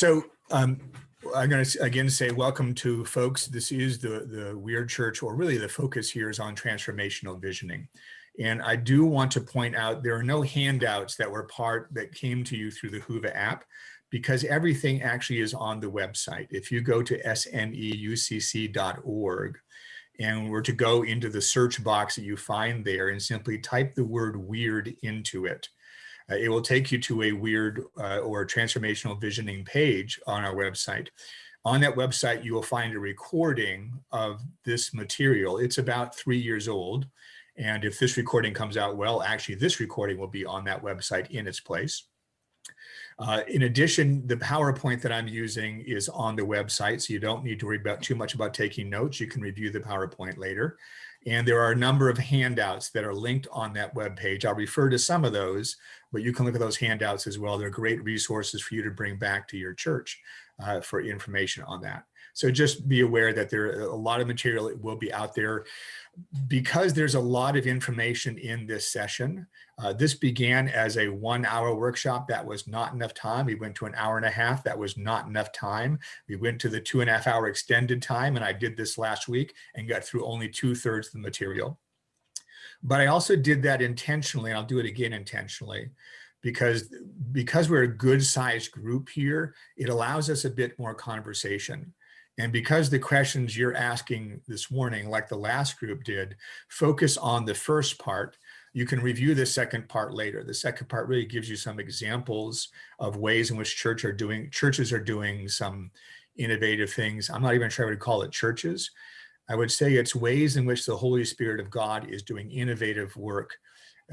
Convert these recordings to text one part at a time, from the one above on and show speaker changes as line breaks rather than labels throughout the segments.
So um, I'm going to again say welcome to folks. This is the, the Weird Church, or really the focus here is on transformational visioning. And I do want to point out there are no handouts that were part that came to you through the Whova app because everything actually is on the website. If you go to sneucc.org and were to go into the search box that you find there and simply type the word weird into it, uh, it will take you to a weird uh, or transformational visioning page on our website. On that website, you will find a recording of this material. It's about three years old. And if this recording comes out well, actually this recording will be on that website in its place. Uh, in addition, the PowerPoint that I'm using is on the website, so you don't need to worry about too much about taking notes. You can review the PowerPoint later. And there are a number of handouts that are linked on that web page. I'll refer to some of those, but you can look at those handouts as well. They're great resources for you to bring back to your church uh, for information on that. So just be aware that there are a lot of material that will be out there because there's a lot of information in this session, uh, this began as a one hour workshop. That was not enough time. We went to an hour and a half. That was not enough time. We went to the two and a half hour extended time and I did this last week and got through only two thirds of the material. But I also did that intentionally and I'll do it again intentionally because because we're a good sized group here, it allows us a bit more conversation. And because the questions you're asking this morning, like the last group did, focus on the first part, you can review the second part later. The second part really gives you some examples of ways in which church are doing, churches are doing some innovative things. I'm not even sure I would call it churches. I would say it's ways in which the Holy Spirit of God is doing innovative work,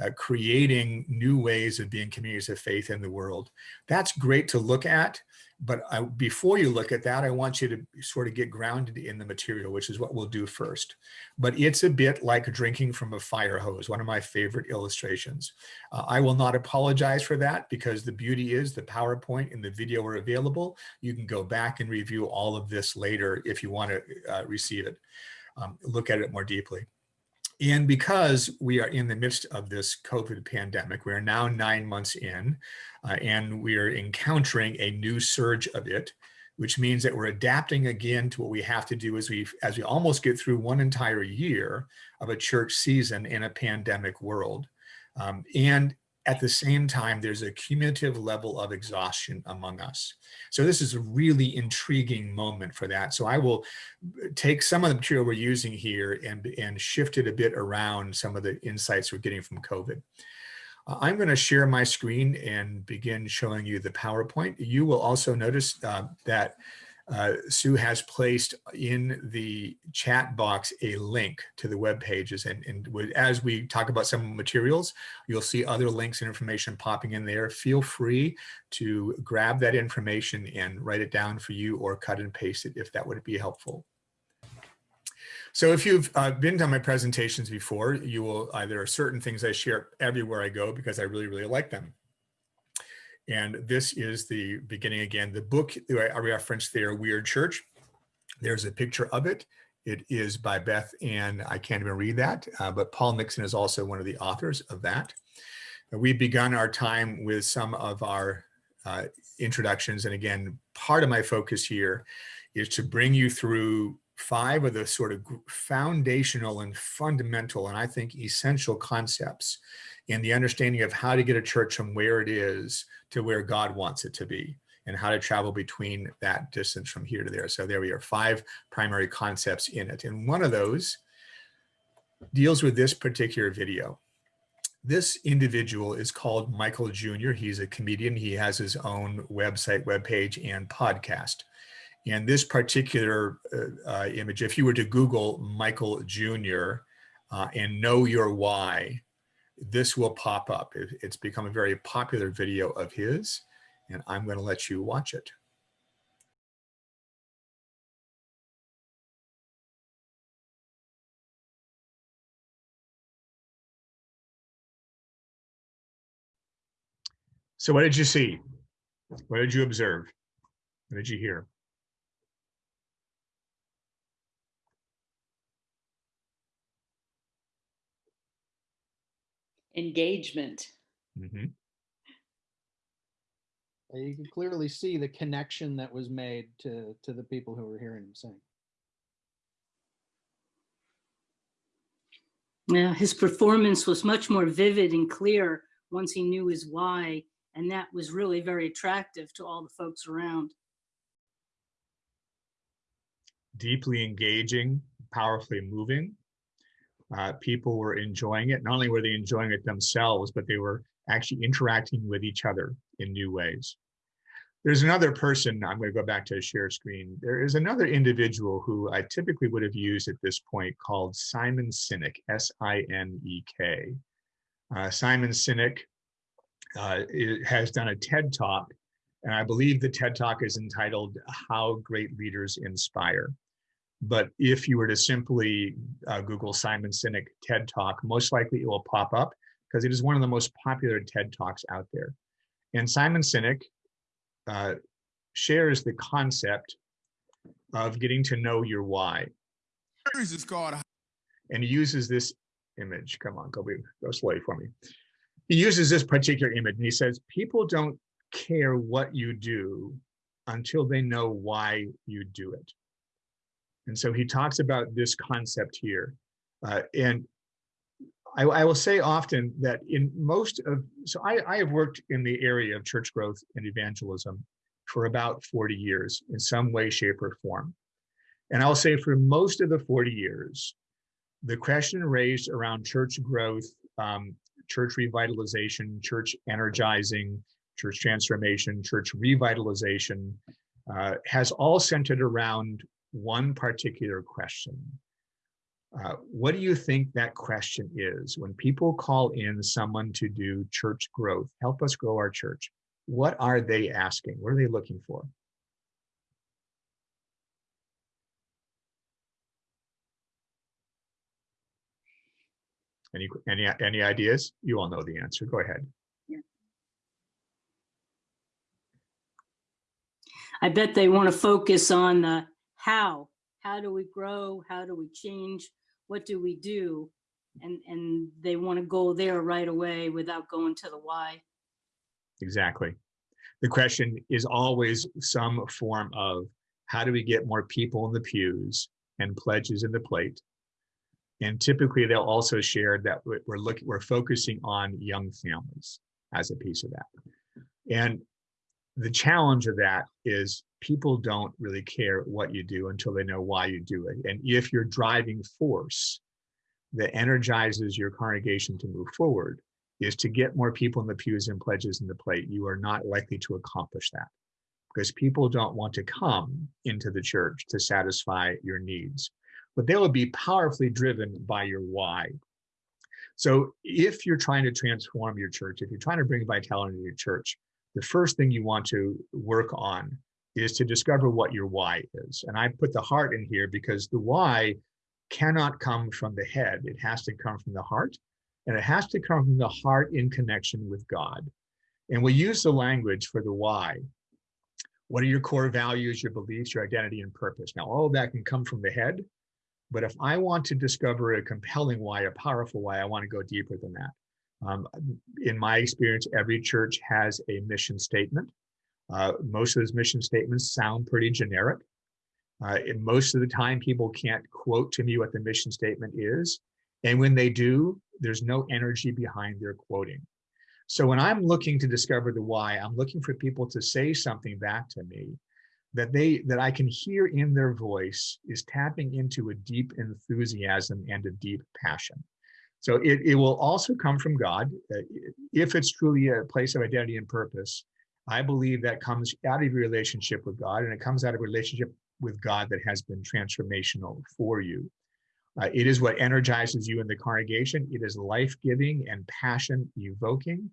uh, creating new ways of being communities of faith in the world. That's great to look at. But I, before you look at that, I want you to sort of get grounded in the material, which is what we'll do first. But it's a bit like drinking from a fire hose, one of my favorite illustrations. Uh, I will not apologize for that because the beauty is the PowerPoint and the video are available. You can go back and review all of this later if you want to uh, receive it, um, look at it more deeply. And because we are in the midst of this COVID pandemic, we are now nine months in, uh, and we are encountering a new surge of it, which means that we're adapting again to what we have to do as we as we almost get through one entire year of a church season in a pandemic world. Um, and at the same time, there's a cumulative level of exhaustion among us. So this is a really intriguing moment for that. So I will take some of the material we're using here and, and shift it a bit around some of the insights we're getting from COVID. Uh, I'm going to share my screen and begin showing you the PowerPoint. You will also notice uh, that uh, Sue has placed in the chat box a link to the web pages. And, and as we talk about some materials, you'll see other links and information popping in there. Feel free to grab that information and write it down for you or cut and paste it if that would be helpful. So if you've uh, been to my presentations before, you will either certain things I share everywhere I go because I really, really like them. And this is the beginning again, the book I referenced there, Weird Church. There's a picture of it. It is by Beth and I can't even read that, uh, but Paul Nixon is also one of the authors of that. We've begun our time with some of our uh, introductions. And again, part of my focus here is to bring you through five of the sort of foundational and fundamental and I think essential concepts in the understanding of how to get a church from where it is to where God wants it to be and how to travel between that distance from here to there. So there we are, five primary concepts in it. And one of those deals with this particular video. This individual is called Michael Jr. He's a comedian. He has his own website, webpage, and podcast. And this particular uh, uh, image, if you were to Google Michael Jr. Uh, and know your why, this will pop up. It's become a very popular video of his, and I'm going to let you watch it. So what did you see? What did you observe? What did you hear?
Engagement.
Mm -hmm.
You can clearly see the connection that was made to, to the people who were hearing him sing.
Yeah, his performance was much more vivid and clear once he knew his why, and that was really very attractive to all the folks around.
deeply engaging, powerfully moving. Uh, people were enjoying it. Not only were they enjoying it themselves, but they were actually interacting with each other in new ways. There's another person, I'm going to go back to share screen. There is another individual who I typically would have used at this point called Simon Sinek, S-I-N-E-K. Uh, Simon Sinek uh, has done a TED Talk, and I believe the TED Talk is entitled How Great Leaders Inspire. But if you were to simply uh, Google Simon Sinek TED Talk, most likely it will pop up because it is one of the most popular TED Talks out there. And Simon Sinek uh, shares the concept of getting to know your why
is called
and he uses this image. Come on, go, be- go slowly for me. He uses this particular image and he says, people don't care what you do until they know why you do it. And so he talks about this concept here. Uh, and I, I will say often that in most of, so I, I have worked in the area of church growth and evangelism for about 40 years in some way, shape, or form. And I'll say for most of the 40 years, the question raised around church growth, um, church revitalization, church energizing, church transformation, church revitalization uh, has all centered around one particular question. Uh, what do you think that question is? When people call in someone to do church growth, help us grow our church, what are they asking? What are they looking for? Any, any, any ideas? You all know the answer. Go ahead.
I bet they want to focus on the how. How do we grow? How do we change? What do we do? And, and they want to go there right away without going to the why.
Exactly. The question is always some form of how do we get more people in the pews and pledges in the plate? And typically they'll also share that we- we're looking, we're focusing on young families as a piece of that. And the challenge of that is people don't really care what you do until they know why you do it. And if your driving force that energizes your congregation to move forward is to get more people in the pews and pledges in the plate, you are not likely to accomplish that because people don't want to come into the church to satisfy your needs, but they will be powerfully driven by your why. So if you're trying to transform your church, if you're trying to bring vitality to your church, the first thing you want to work on is to discover what your why is. And I put the heart in here because the why cannot come from the head. It has to come from the heart and it has to come from the heart in connection with God. And we use the language for the why. What are your core values, your beliefs, your identity, and purpose? Now, all of that can come from the head. But if I want to discover a compelling why, a powerful why, I want to go deeper than that. Um, in my experience, every church has a mission statement. Uh, most of those mission statements sound pretty generic. Uh, and most of the time, people can't quote to me what the mission statement is. And when they do, there's no energy behind their quoting. So when I'm looking to discover the why, I'm looking for people to say something back to me that they that I can hear in their voice is tapping into a deep enthusiasm and a deep passion. So it, it will also come from God. Uh, If it's truly a place of identity and purpose, I believe that comes out of your relationship with God and it comes out of a relationship with God that has been transformational for you. Uh, it is what energizes you in the congregation. It is life-giving and passion evoking.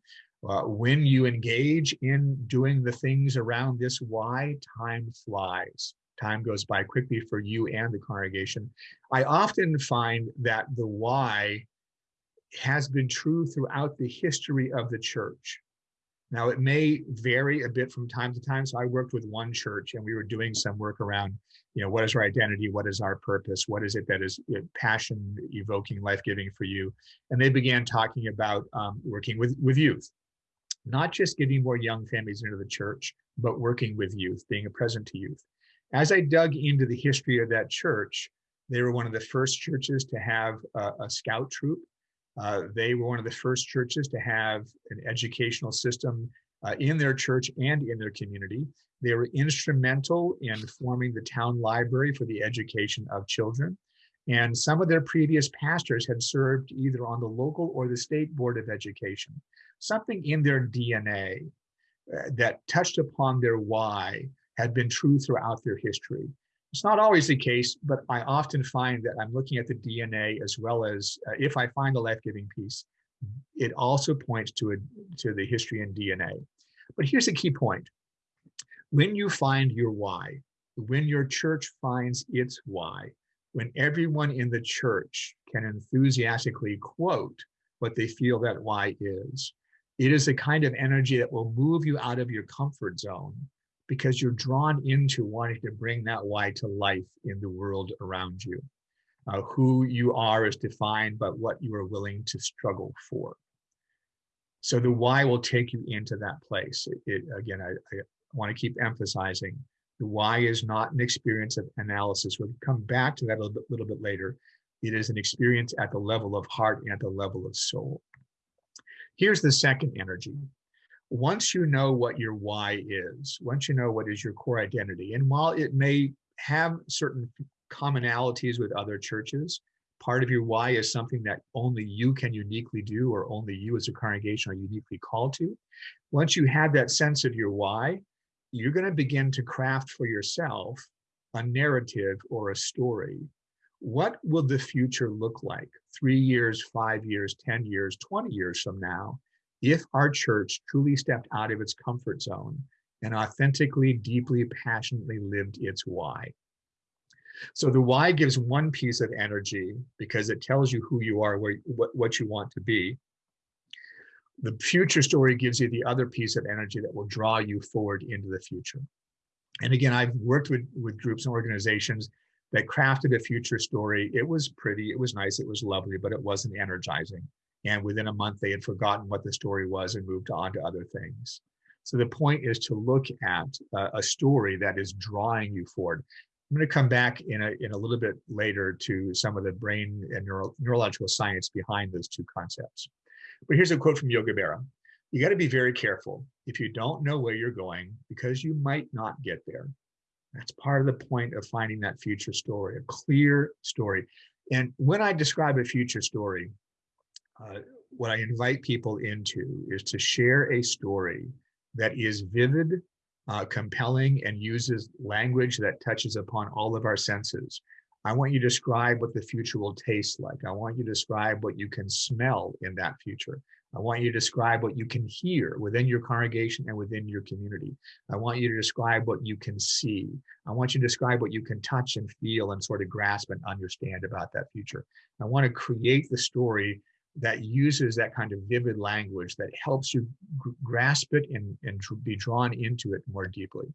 Uh, when you engage in doing the things around this why, time flies. Time goes by quickly for you and the congregation. I often find that the why has been true throughout the history of the church. Now, it may vary a bit from time to time. So I worked with one church and we were doing some work around, you know, what is our identity? What is our purpose? What is it that is uh, passion evoking, life giving for you? And they began talking about um, working with, with youth. not just getting more young families into the church, but working with youth, being a present to youth. As I dug into the history of that church, they were one of the first churches to have a, a scout troop. Uh, they were one of the first churches to have an educational system uh, in their church and in their community. They were instrumental in forming the town library for the education of children. And some of their previous pastors had served either on the local or the state board of education. Something in their DNA uh, that touched upon their why had been true throughout their history. It's not always the case, but I often find that I'm looking at the DNA as well as uh, if I find the life-giving piece, it also points to a, to the history and DNA. But here's the key point. When you find your why, when your church finds its why, when everyone in the church can enthusiastically quote what they feel that why is, it is a kind of energy that will move you out of your comfort zone because you're drawn into wanting to bring that why to life in the world around you. Uh, who you are is defined by what you are willing to struggle for. So the why will take you into that place. It, it, again, I, I want to keep emphasizing the why is not an experience of analysis. We'll come back to that a little bit, little bit later. It is an experience at the level of heart and at the level of soul. Here's the second energy. Once you know what your why is, once you know what is your core identity, and while it may have certain commonalities with other churches, part of your why is something that only you can uniquely do or only you as a congregation are uniquely called to. Once you have that sense of your why, you're going to begin to craft for yourself a narrative or a story. What will the future look like three years, five years, 10 years, 20 years from now, if our church truly stepped out of its comfort zone and authentically, deeply, passionately lived its why? So the why gives one piece of energy because it tells you who you are, where, what, what you want to be the future story gives you the other piece of energy that will draw you forward into the future. And again, I've worked with, with groups and organizations that crafted a future story. It was pretty, it was nice, it was lovely, but it wasn't energizing. And within a month, they had forgotten what the story was and moved on to other things. So the point is to look at a story that is drawing you forward. I'm going to come back in a, in a little bit later to some of the brain and neuro, neurological science behind those two concepts. But here's a quote from Yogi Berra. You got to be very careful if you don't know where you're going because you might not get there. That's part of the point of finding that future story, a clear story. And when I describe a future story, uh, what I invite people into is to share a story that is vivid, uh, compelling, and uses language that touches upon all of our senses. I want you to describe what the future will taste like. I want you to describe what you can smell in that future. I want you to describe what you can hear within your congregation and within your community. I want you to describe what you can see. I want you to describe what you can touch and feel and sort of grasp and understand about that future. I want to create the story that uses that kind of vivid language that helps you grasp it and, and be drawn into it more deeply.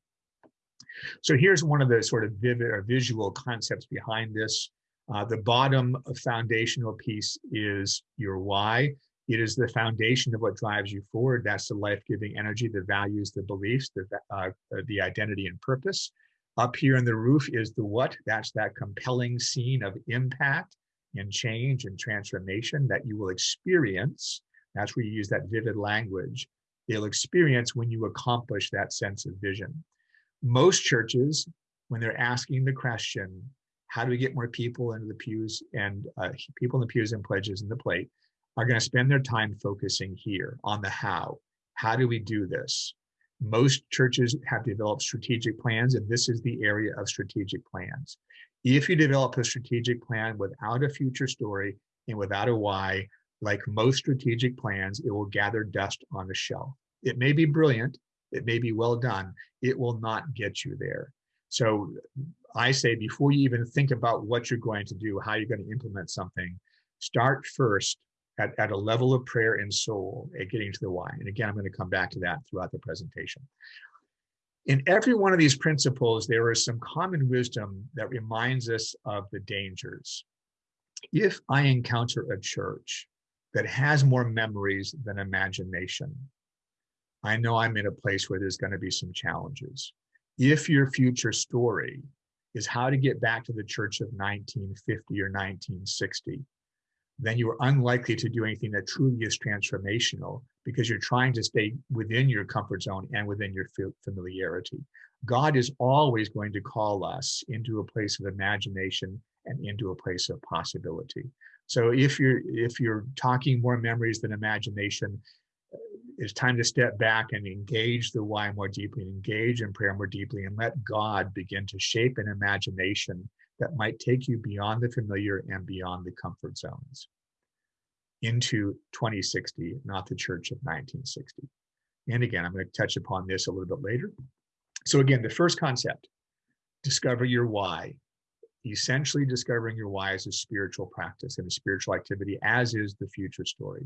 So here's one of the sort of vivid or visual concepts behind this. Uh, the bottom foundational piece is your why. It is the foundation of what drives you forward. That's the life-giving energy, the values, the beliefs, the, uh, the identity and purpose. Up here in the roof is the what. That's that compelling scene of impact and change and transformation that you will experience. That's where you use that vivid language. They'll experience when you accomplish that sense of vision most churches, when they're asking the question, how do we get more people into the pews and uh, people in the pews and pledges in the plate, are going to spend their time focusing here on the how. How do we do this? Most churches have developed strategic plans, and this is the area of strategic plans. If you develop a strategic plan without a future story and without a why, like most strategic plans, it will gather dust on a shelf. It may be brilliant, it may be well done, it will not get you there. So I say before you even think about what you're going to do, how you're going to implement something, start first at, at a level of prayer and soul at getting to the why. And again, I'm going to come back to that throughout the presentation. In every one of these principles, there is some common wisdom that reminds us of the dangers. If I encounter a church that has more memories than imagination, I know I'm in a place where there's going to be some challenges. If your future story is how to get back to the church of 1950 or 1960, then you are unlikely to do anything that truly is transformational because you're trying to stay within your comfort zone and within your familiarity. God is always going to call us into a place of imagination and into a place of possibility. So if you're if you're talking more memories than imagination, uh, it's time to step back and engage the why more deeply, engage in prayer more deeply, and let God begin to shape an imagination that might take you beyond the familiar and beyond the comfort zones into 2060, not the church of 1960. And again, I'm going to touch upon this a little bit later. So again, the first concept, discover your why. Essentially discovering your why is a spiritual practice and a spiritual activity, as is the future story.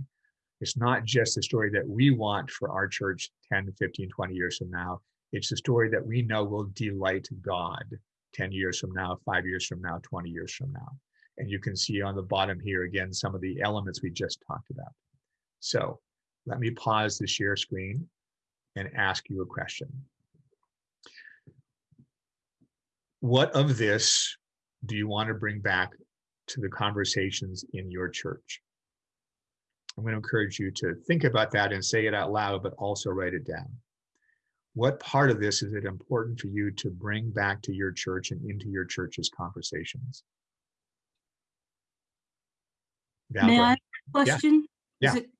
It's not just the story that we want for our church 10, 15, 20 years from now. It's the story that we know will delight God 10 years from now, five years from now, 20 years from now. And you can see on the bottom here again some of the elements we just talked about. So let me pause the share screen and ask you a question. What of this do you want to bring back to the conversations in your church? I'm going to encourage you to think about that and say it out loud, but also write it down. What part of this is it important for you to bring back to your church and into your church's conversations? Val,
May I question? Is
Yeah.
it-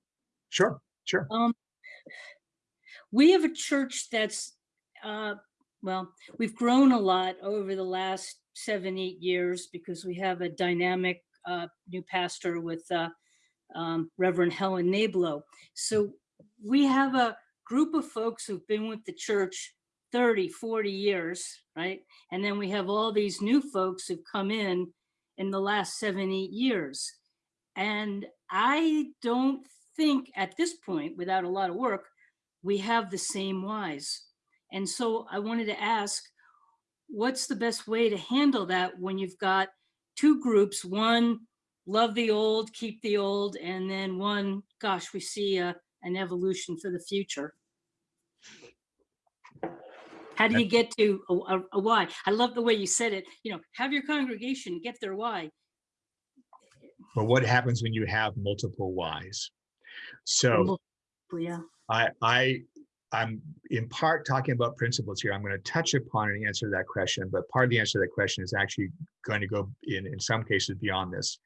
Sure, sure.
Um, we have a church that's, uh, well, we've grown a lot over the last seven, eight years because we have a dynamic, uh, new pastor with, uh, um, Reverend Helen Nablo. So we have a group of folks who've been with the church 30, 40 years, right? And then we have all these new folks who've come in in the last seven, eight years. And I don't think at this point, without a lot of work, we have the same whys. And so I wanted to ask, what's the best way to handle that when you've got two groups, one love the old, keep the old, and then one, gosh, we see a, an evolution for the future. How do you get to a, a, a why? I love the way you said it. You know, have your congregation get their why.
But what happens when you have multiple whys? So
Yeah.
I, I, I'm in part talking about principles here. I'm going to touch upon and answer that question, but part of the answer to that question is actually going to go in, in some cases beyond this.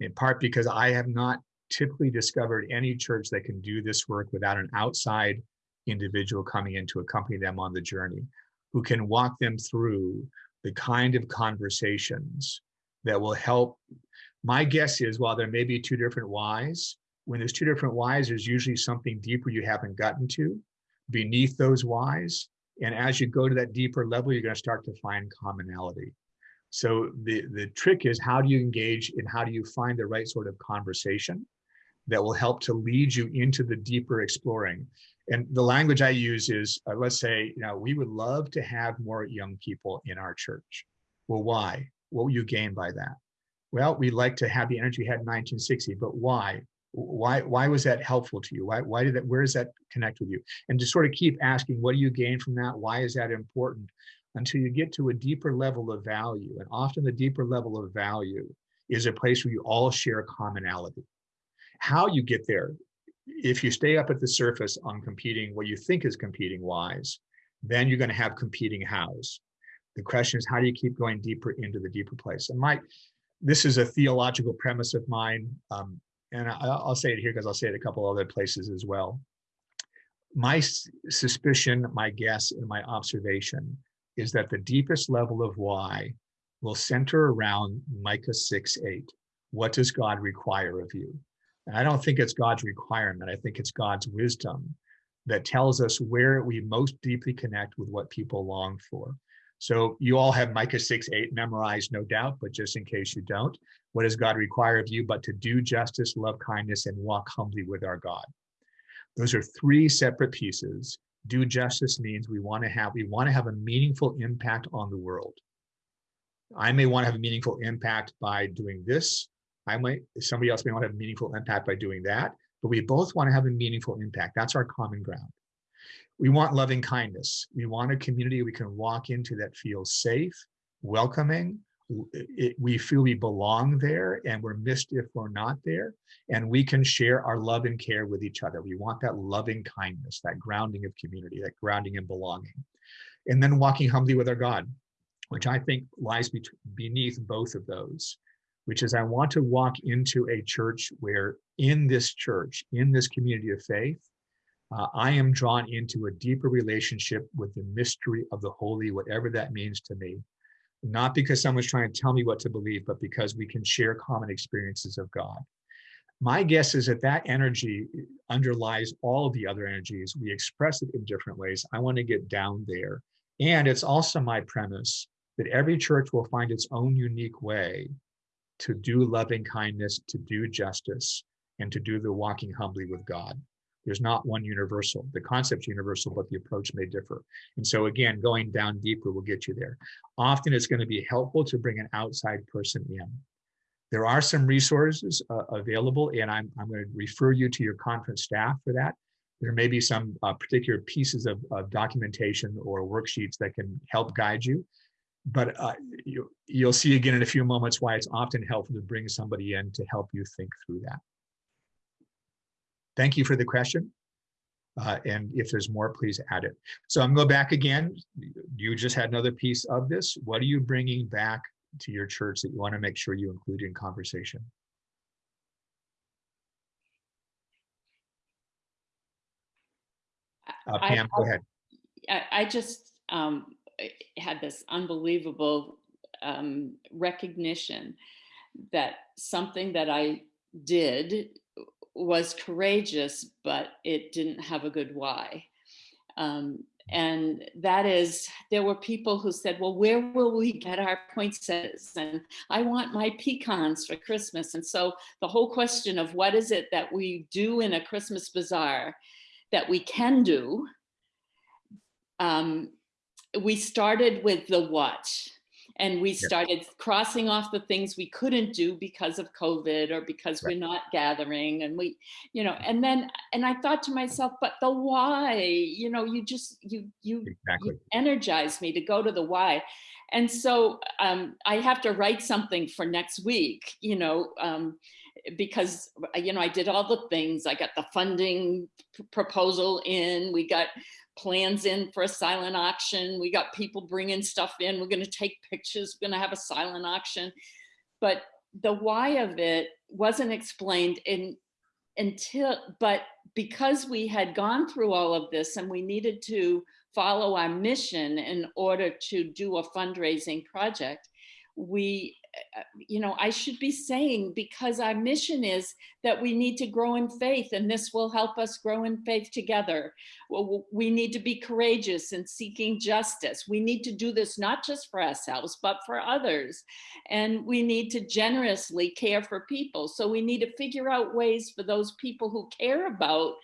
In part because I have not typically discovered any church that can do this work without an outside individual coming in to accompany them on the journey, who can walk them through the kind of conversations that will help. My guess is while there may be two different whys, when there's two different whys, there's usually something deeper you haven't gotten to beneath those whys. And as you go to that deeper level, you're going to start to find commonality. So the, the trick is how do you engage and how do you find the right sort of conversation that will help to lead you into the deeper exploring. And the language I use is, uh, let's say, you know, we would love to have more young people in our church. Well, why? What will you gain by that? Well, we like to have the energy we had in 1960, but why? why why was that helpful to you why why did that where does that connect with you and to sort of keep asking what do you gain from that why is that important until you get to a deeper level of value and often the deeper level of value is a place where you all share commonality how you get there if you stay up at the surface on competing what you think is competing whys then you're going to have competing hows the question is how do you keep going deeper into the deeper place and my this is a theological premise of mine um, and I, I'll say it here because I'll say it a couple other places as well. My suspicion, my guess, and my observation is that the deepest level of why will center around Micah 6 8. What does God require of you? I don't think it's God's requirement. I think it's God's wisdom that tells us where we most deeply connect with what people long for. So you all have Micah 6 8 memorized, no doubt, but just in case you don't, what does God require of you but to do justice, love kindness, and walk humbly with our God? Those are three separate pieces. Do justice means we want to have we want to have a meaningful impact on the world. I may want to have a meaningful impact by doing this. I might somebody else may want to have meaningful impact by doing that, but we both want to have a meaningful impact. That's our common ground. We want loving kindness. We want a community we can walk into that feels safe, welcoming. it- we feel we belong there and we're missed if we're not there. And we can share our love and care with each other. We want that loving kindness, that grounding of community, that grounding and belonging. And then walking humbly with our God, which I think lies beneath both of those, which is I want to walk into a church where in this church, in this community of faith, uh, I am drawn into a deeper relationship with the mystery of the holy, whatever that means to me. Not because someone's trying to tell me what to believe, but because we can share common experiences of God. My guess is that that energy underlies all the other energies. We express it in different ways. I want to get down there. And it's also my premise that every church will find its own unique way to do loving kindness, to do justice, and to do the walking humbly with God. There's not one universal. The concept's universal, but the approach may differ. And so again, going down deeper will get you there. Often it's going to be helpful to bring an outside person in. There are some resources uh, available, and I'm, I'm going to refer you to your conference staff for that. There may be some uh, particular pieces of, of documentation or worksheets that can help guide you. But uh, you, you'll see again in a few moments why it's often helpful to bring somebody in to help you think through that. Thank you for the question. Uh, and if there's more, please add it. So I'm going back again. You just had another piece of this. What are you bringing back to your church that you want to make sure you include in conversation? Uh,
I-
Pam, go ahead.
I, I just um, had this unbelievable um, recognition that something that I did was courageous, but it didn't have a good why. Um, and that is, there were people who said, well, where will we get our poinsettias? And I want my pecans for Christmas. And so the whole question of what is it that we do in a Christmas bazaar that we can do um, we started with the what and we started crossing off the things we couldn't do because of covid or because
Right.
we're not gathering and we you know and then and i thought to myself but the why you know you just you you
Exactly.
you energize me to go to the why and so um, i have to write something for next week you know um, because you know i did all the things. I got the funding proposal in. We got plans in for a silent auction. We got people bringing stuff in. We're going to take pictures. We're going to have a silent auction. But the why of it wasn't explained in until but because we had gone through all of this and we needed to follow our mission in order to do a fundraising project we uh, Uh, you know i should be saying because our mission is that we need to grow in faith and this will help us grow in faith together. We need to be courageous in seeking justice. We need to do this not just for ourselves but for others. And we need to generously care for people. So we need to figure out ways for those people who care about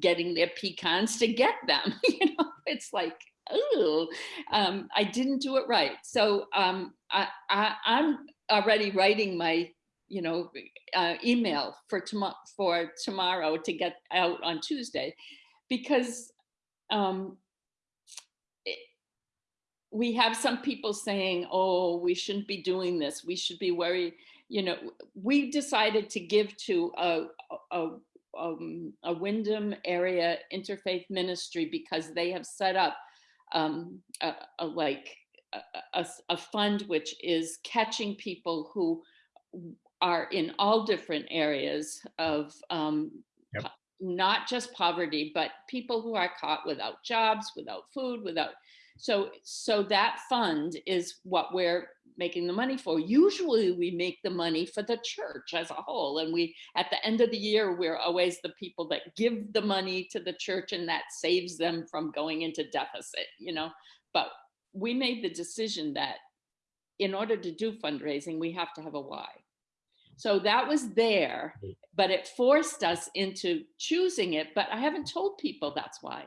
getting their pecans to get them you know? It's like oh um, i didn't do it right. So um, I, I i'm already writing my you know uh, email for tomorrow for tomorrow to get out on tuesday because um, it- we have some people saying oh we shouldn't be doing this. We should be worried. You know we decided to give to a, a, um, a windham area interfaith ministry because they have set up um, a, a like a, a, fund which is catching people who are in all different areas of um,
Yep.
not just poverty, but people who are caught without jobs, without food, without. So, so that fund is what we're making the money for. Usually, we make the money for the church as a whole, and we at the end of the year we're always the people that give the money to the church, and that saves them from going into deficit. You know, but we made the decision that in order to do fundraising, we have to have a why. So that was there, mm. but it forced us into choosing it. But I haven't told people that's why.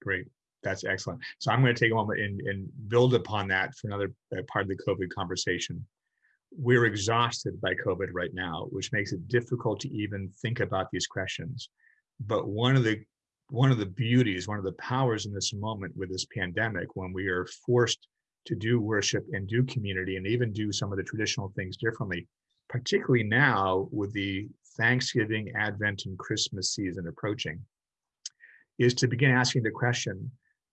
Great. That's excellent. So I'm going to take a moment and, and build upon that for another uh, part of the COVID conversation. We're exhausted by COVID right now, which makes it difficult to even think about these questions. But one of the one of the beauties, one of the powers in this moment with this pandemic, when we are forced to do worship and do community and even do some of the traditional things differently, particularly now with the Thanksgiving, Advent, and Christmas season approaching, is to begin asking the question,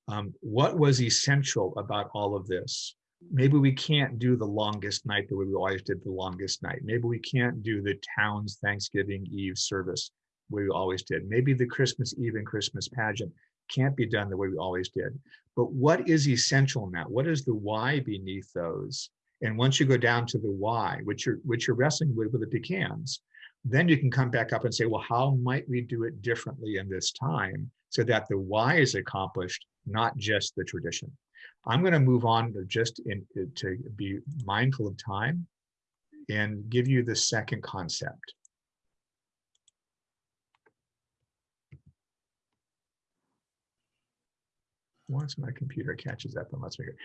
um, what was essential about all of this? Maybe we can't do the longest night the way we always did the longest night. Maybe we can't do the town's Thanksgiving Eve service we always did. Maybe the Christmas Eve and Christmas pageant can't be done the way we always did. But what is essential in that? What is the why beneath those? And once you go down to the why, which you're which you're wrestling with with the pecans, then you can come back up and say, well, how might we do it differently in this time so that the why is accomplished, not just the tradition. I'm going to move on to just in, to be mindful of time and give you the second concept. Once my computer catches up, and let's make it.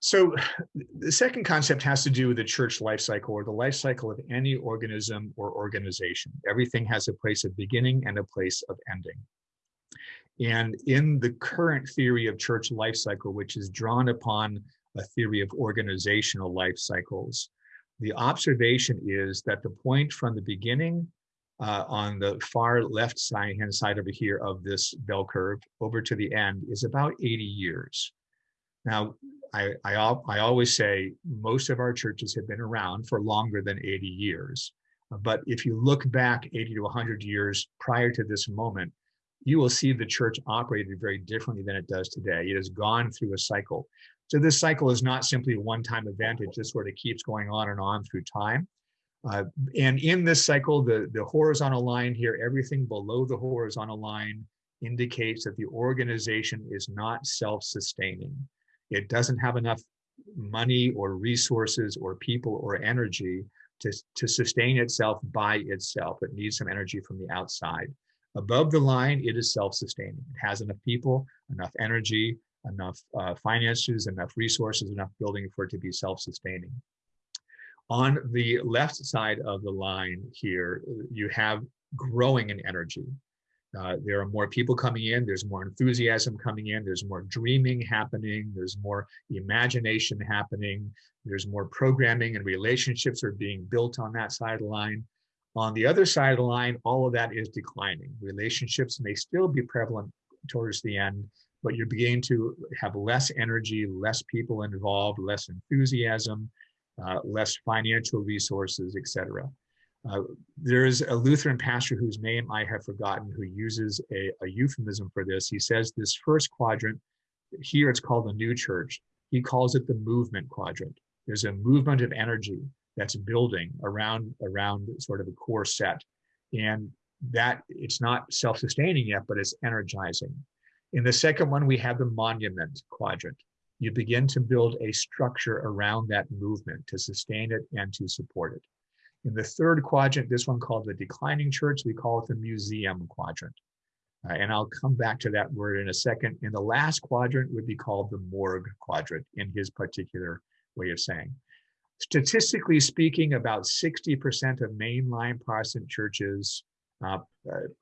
So the second concept has to do with the church life cycle or the life cycle of any organism or organization. Everything has a place of beginning and a place of ending. And in the current theory of church life cycle, which is drawn upon a theory of organizational life cycles, the observation is that the point from the beginning uh, on the far left side hand side over here of this bell curve over to the end is about 80 years. Now, I, I, I always say most of our churches have been around for longer than 80 years. But if you look back 80 to 100 years prior to this moment, you will see the church operated very differently than it does today. It has gone through a cycle. So this cycle is not simply a one-time event. It just sort of keeps going on and on through time. Uh, and in this cycle, the, the horizontal line here, everything below the horizontal line indicates that the organization is not self-sustaining. It doesn't have enough money or resources or people or energy to, to sustain itself by itself. It needs some energy from the outside. Above the line, it is self-sustaining. It has enough people, enough energy, enough uh, finances, enough resources, enough building for it to be self-sustaining. On the left side of the line here, you have growing in energy. Uh, there are more people coming in, there's more enthusiasm coming in, there's more dreaming happening, there's more imagination happening, there's more programming and relationships are being built on that side of the line. On the other side of the line, all of that is declining. Relationships may still be prevalent towards the end, but you're beginning to have less energy, less people involved, less enthusiasm, uh, less financial resources, etc. Uh, there is a Lutheran pastor whose name I have forgotten who uses a, a euphemism for this. He says this first quadrant, here it's called the new church. He calls it the movement quadrant. There's a movement of energy that's building around around sort of a core set. And that it's not self-sustaining yet but it's energizing. In the second one we have the monument quadrant. You begin to build a structure around that movement to sustain it and to support it. In the third quadrant this one called the declining church we call it the museum quadrant. Uh, and I'll come back to that word in a second. And the last quadrant would be called the morgue quadrant in his particular way of saying. Statistically speaking, about 60% of mainline Protestant churches uh,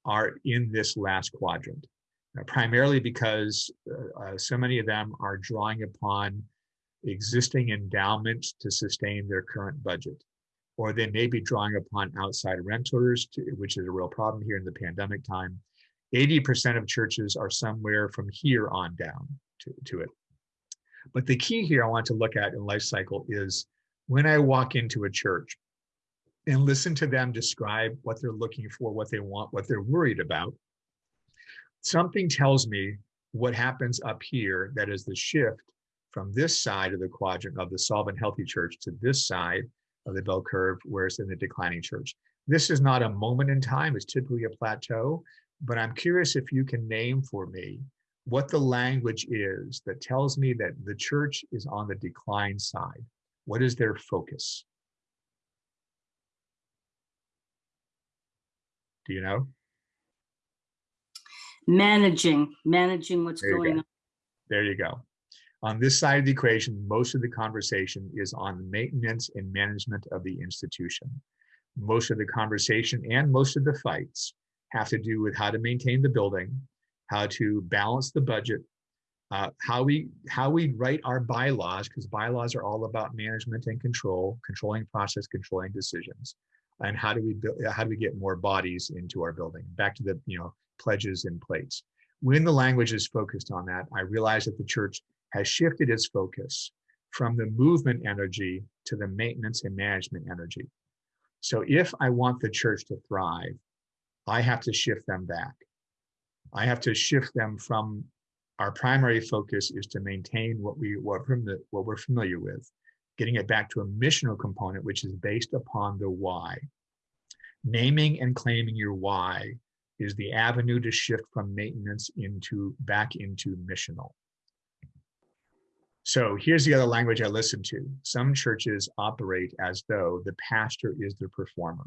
are in this last quadrant, uh, primarily because uh, uh, so many of them are drawing upon existing endowments to sustain their current budget. Or they may be drawing upon outside renters, to, which is a real problem here in the pandemic time. 80% of churches are somewhere from here on down to, to it. But the key here I want to look at in life cycle is when I walk into a church and listen to them describe what they're looking for, what they want, what they're worried about, something tells me what happens up here that is the shift from this side of the quadrant of the solvent healthy church to this side of the bell curve where it's in the declining church. This is not a moment in time, it's typically a plateau, but I'm curious if you can name for me what the language is that tells me that the church is on the decline side. What is their focus? Do you know?
Managing, managing what's going
go.
on.
There you go. On this side of the equation, most of the conversation is on maintenance and management of the institution. Most of the conversation and most of the fights have to do with how to maintain the building how to balance the budget, uh, how we how we write our bylaws, because bylaws are all about management and control, controlling process, controlling decisions, and how do we build, how do we get more bodies into our building? Back to the you know pledges and plates. When the language is focused on that, I realize that the church has shifted its focus from the movement energy to the maintenance and management energy. So if I want the church to thrive, I have to shift them back. I have to shift them from our primary focus is to maintain what we what, from the, what we're familiar with, getting it back to a missional component, which is based upon the why. Naming and claiming your why is the avenue to shift from maintenance into back into missional. So here's the other language I listen to. Some churches operate as though the pastor is the performer.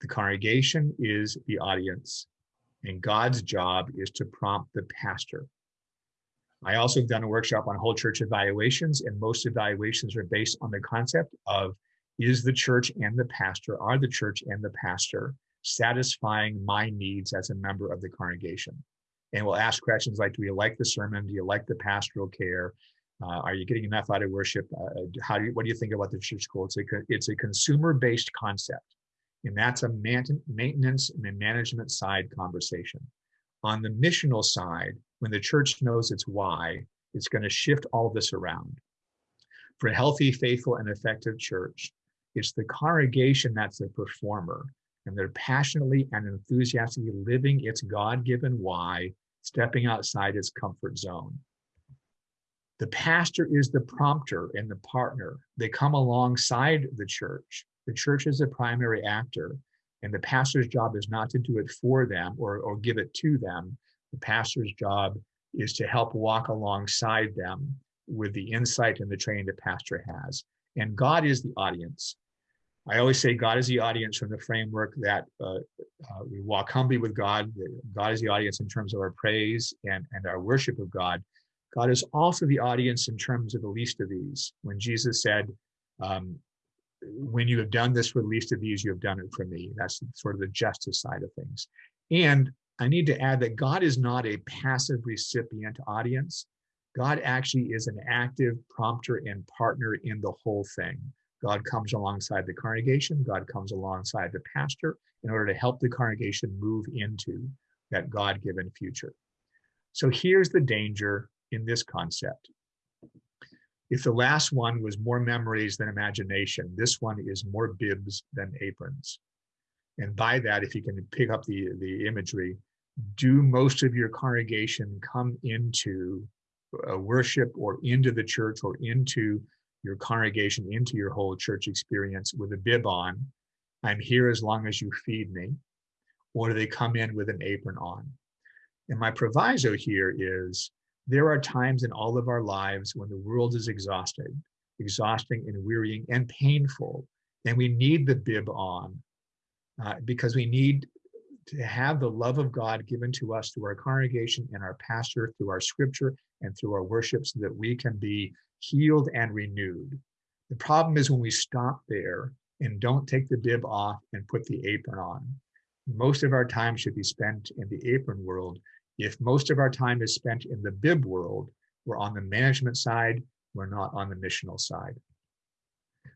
The congregation is the audience, and God's job is to prompt the pastor. I also have done a workshop on whole church evaluations, and most evaluations are based on the concept of is the church and the pastor, are the church and the pastor satisfying my needs as a member of the congregation? And we'll ask questions like, do you like the sermon? Do you like the pastoral care? Uh, are you getting enough out of worship? Uh, how do you, what do you think about the church school? It's a, it's a consumer-based concept. And that's a maintenance and management side conversation. On the missional side, when the church knows its why, it's going to shift all this around. For a healthy, faithful, and effective church, it's the congregation that's the performer, and they're passionately and enthusiastically living its God given why, stepping outside its comfort zone. The pastor is the prompter and the partner. They come alongside the church. The church is the primary actor, and the pastor's job is not to do it for them or, or give it to them. The pastor's job is to help walk alongside them with the insight and the training the pastor has. And God is the audience. I always say God is the audience from the framework that uh, uh, we walk humbly with God. God is the audience in terms of our praise and, and our worship of God. God is also the audience in terms of the least of these. When Jesus said, um, when you have done this for the least of these, you have done it for me. That's sort of the justice side of things. And I need to add that God is not a passive recipient audience. God actually is an active prompter and partner in the whole thing. God comes alongside the congregation, God comes alongside the pastor in order to help the congregation move into that God given future. So here's the danger in this concept. If the last one was more memories than imagination, this one is more bibs than aprons. And by that, if you can pick up the, the imagery, do most of your congregation come into worship or into the church or into your congregation into your whole church experience with a bib on. I'm here as long as you feed me. Or do they come in with an apron on? And my proviso here is there are times in all of our lives when the world is exhausted, exhausting and wearying and painful. And we need the bib on uh, because we need to have the love of God given to us through our congregation and our pastor, through our scripture and through our worship so that we can be healed and renewed. The problem is when we stop there and don't take the bib off and put the apron on. Most of our time should be spent in the apron world. If most of our time is spent in the bib world, we're on the management side, we're not on the missional side.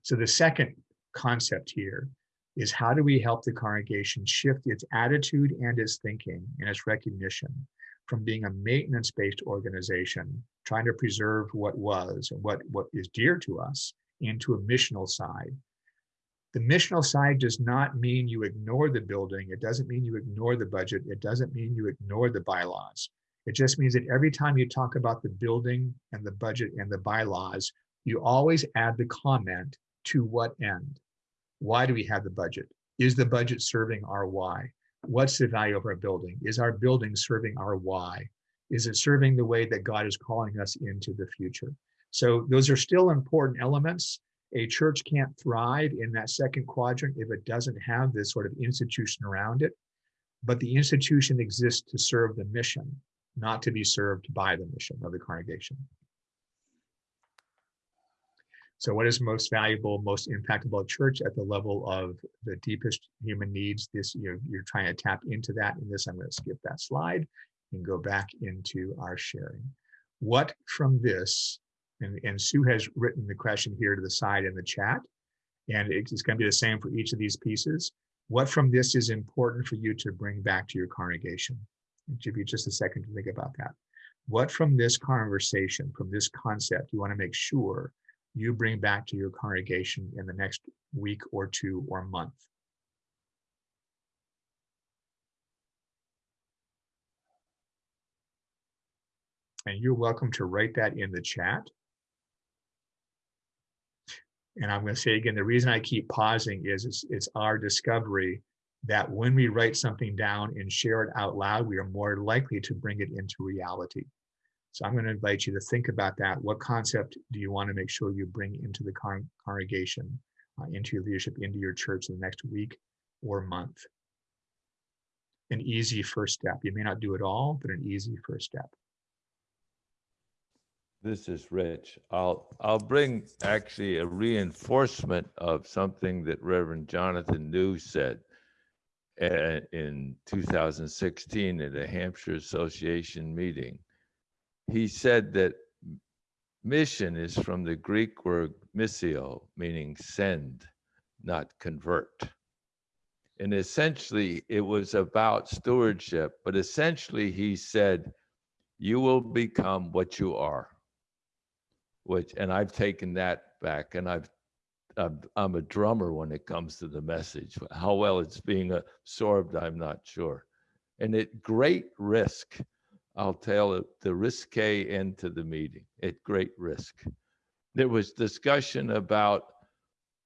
So the second concept here is how do we help the congregation shift its attitude and its thinking and its recognition from being a maintenance-based organization, trying to preserve what was and what, what is dear to us, into a missional side. The missional side does not mean you ignore the building. It doesn't mean you ignore the budget. It doesn't mean you ignore the bylaws. It just means that every time you talk about the building and the budget and the bylaws, you always add the comment to what end? Why do we have the budget? Is the budget serving our why? What's the value of our building? Is our building serving our why? Is it serving the way that God is calling us into the future? So those are still important elements. A church can't thrive in that second quadrant if it doesn't have this sort of institution around it. But the institution exists to serve the mission, not to be served by the mission of the congregation. So what is most valuable, most impactful church at the level of the deepest human needs? This, you're, you're trying to tap into that. In this, I'm going to skip that slide and go back into our sharing. What from this, and, and Sue has written the question here to the side in the chat, and it's going to be the same for each of these pieces. What from this is important for you to bring back to your congregation? Give you just a second to think about that. What from this conversation, from this concept, you want to make sure you bring back to your congregation in the next week or two or month? And you're welcome to write that in the chat. And I'm going to say again, the reason I keep pausing is it's, it's our discovery that when we write something down and share it out loud, we are more likely to bring it into reality. So I'm going to invite you to think about that. What concept do you want to make sure you bring into the con congregation, uh, into your leadership, into your church in the next week or month? An easy first step. You may not do it all, but an easy first step.
This is Rich. I'll, I'll bring actually a reinforcement of something that Reverend Jonathan New said uh, in 2016 at a Hampshire Association meeting. He said that mission is from the Greek word missio, meaning send, not convert. And essentially, it was about stewardship, but essentially, he said, You will become what you are which and I've taken that back and I've I'm, a drummer when it comes to the message. How well it's being absorbed, I'm not sure. And at great risk, I'll tell it the risque end to the meeting at great risk. There was discussion about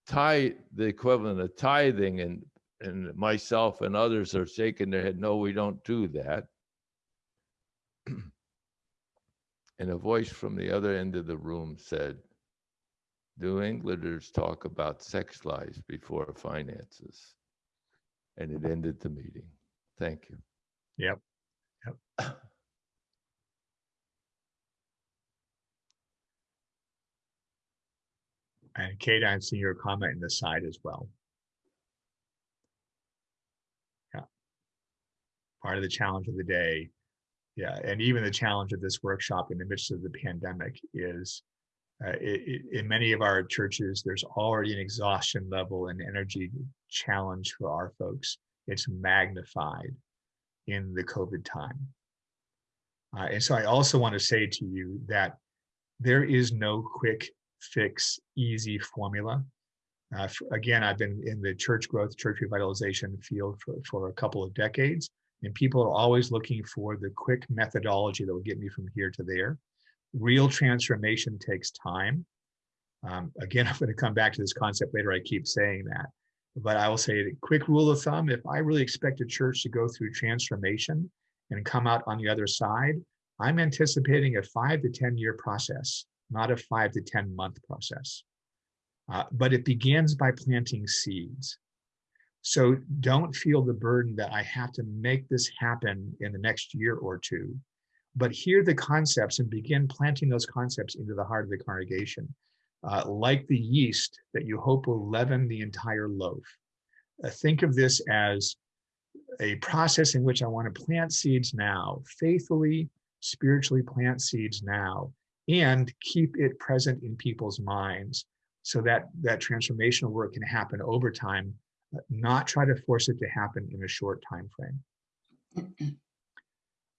tithe, the equivalent of tithing, and and myself and others are shaking their head. No, we don't do that. And a voice from the other end of the room said, New Englanders talk about sex lives before finances. And it ended the meeting. Thank you.
Yep. Yep. And Kate, I'm seeing your comment in the side as well. Yeah. Part of the challenge of the day yeah, and even the challenge of this workshop in the midst of the pandemic is uh, it, it, in many of our churches, there's already an exhaustion level and energy challenge for our folks. It's magnified in the COVID time. Uh, and so I also want to say to you that there is no quick fix, easy formula. Uh, for, again, I've been in the church growth, church revitalization field for, for a couple of decades. And people are always looking for the quick methodology that will get me from here to there. Real transformation takes time. Um, again, I'm going to come back to this concept later. I keep saying that. But I will say a quick rule of thumb, if I really expect a church to go through transformation and come out on the other side, I'm anticipating a five to 10 year process, not a five to 10 month process. Uh, but it begins by planting seeds. So don't feel the burden that I have to make this happen in the next year or two, but hear the concepts and begin planting those concepts into the heart of the congregation, uh, like the yeast that you hope will leaven the entire loaf. Uh, think of this as a process in which I want to plant seeds now, faithfully, spiritually plant seeds now, and keep it present in people's minds so that that transformational work can happen over time not try to force it to happen in a short time frame.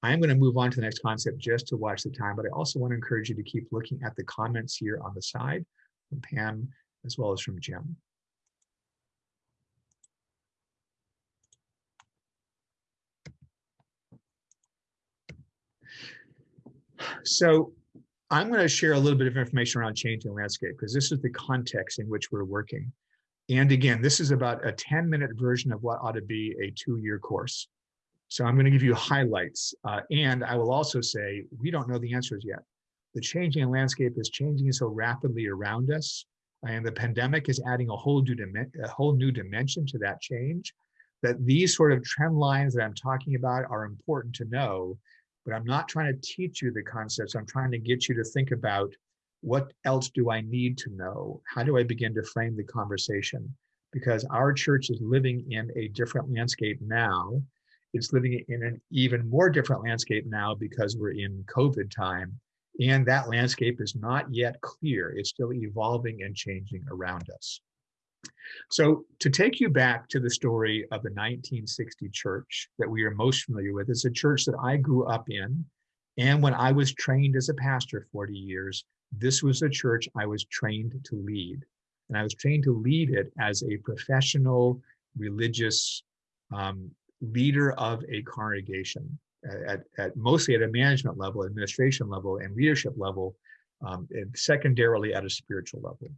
I'm going to move on to the next concept just to watch the time, but I also want to encourage you to keep looking at the comments here on the side from Pam as well as from Jim. So I'm going to share a little bit of information around changing landscape because this is the context in which we're working. And again, this is about a 10 minute version of what ought to be a two year course. So I'm going to give you highlights. Uh, and I will also say, we don't know the answers yet. The changing landscape is changing so rapidly around us. And the pandemic is adding a whole new, a whole new dimension to that change. That these sort of trend lines that I'm talking about are important to know, but I'm not trying to teach you the concepts. I'm trying to get you to think about What else do I need to know? How do I begin to frame the conversation? Because our church is living in a different landscape now. It's living in an even more different landscape now because we're in COVID time. And that landscape is not yet clear. It's still evolving and changing around us. So to take you back to the story of the 1960 church that we are most familiar with, it's a church that I grew up in. And when I was trained as a pastor 40 years, this was a church I was trained to lead. And I was trained to lead it as a professional religious um, leader of a congregation at, at mostly at a management level, administration level, and leadership level, um, and secondarily at a spiritual level.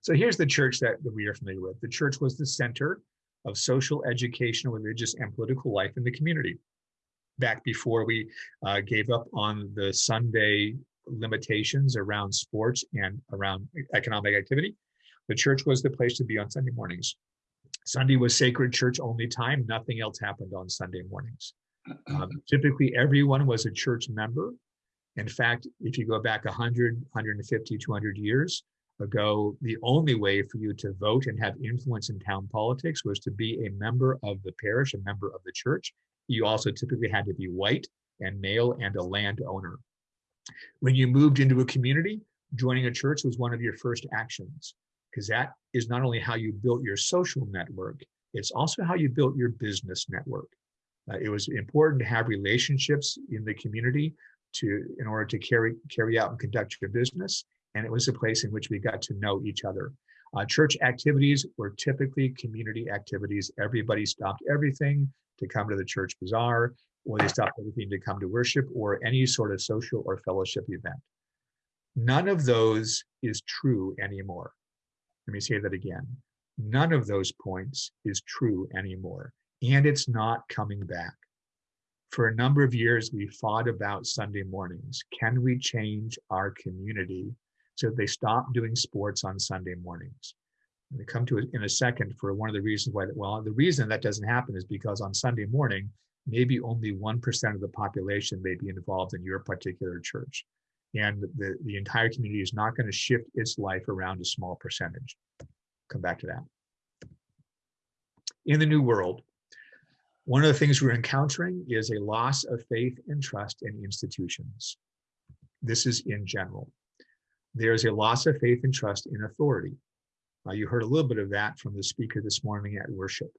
So here's the church that, that we are familiar with. The church was the center of social, educational, religious, and political life in the community. Back before we uh, gave up on the Sunday limitations around sports and around economic activity, the church was the place to be on Sunday mornings. Sunday was sacred church only time. Nothing else happened on Sunday mornings. Um, typically, everyone was a church member. In fact, if you go back 100, 150, 200 years, ago, the only way for you to vote and have influence in town politics was to be a member of the parish, a member of the church. You also typically had to be white and male and a landowner. When you moved into a community, joining a church was one of your first actions because that is not only how you built your social network, it's also how you built your business network. Uh, it was important to have relationships in the community to in order to carry carry out and conduct your business and it was a place in which we got to know each other. Uh, church activities were typically community activities. Everybody stopped everything to come to the church bazaar, or they stop everything to come to worship, or any sort of social or fellowship event. None of those is true anymore. Let me say that again. None of those points is true anymore, and it's not coming back. For a number of years, we fought about Sunday mornings. Can we change our community so they stop doing sports on Sunday mornings. And we come to it in a second for one of the reasons why, well, the reason that doesn't happen is because on Sunday morning, maybe only 1% of the population may be involved in your particular church. And the, the entire community is not going to shift its life around a small percentage. Come back to that. In the new world, one of the things we're encountering is a loss of faith and trust in institutions. This is in general there's a loss of faith and trust in authority. Uh, you heard a little bit of that from the speaker this morning at worship.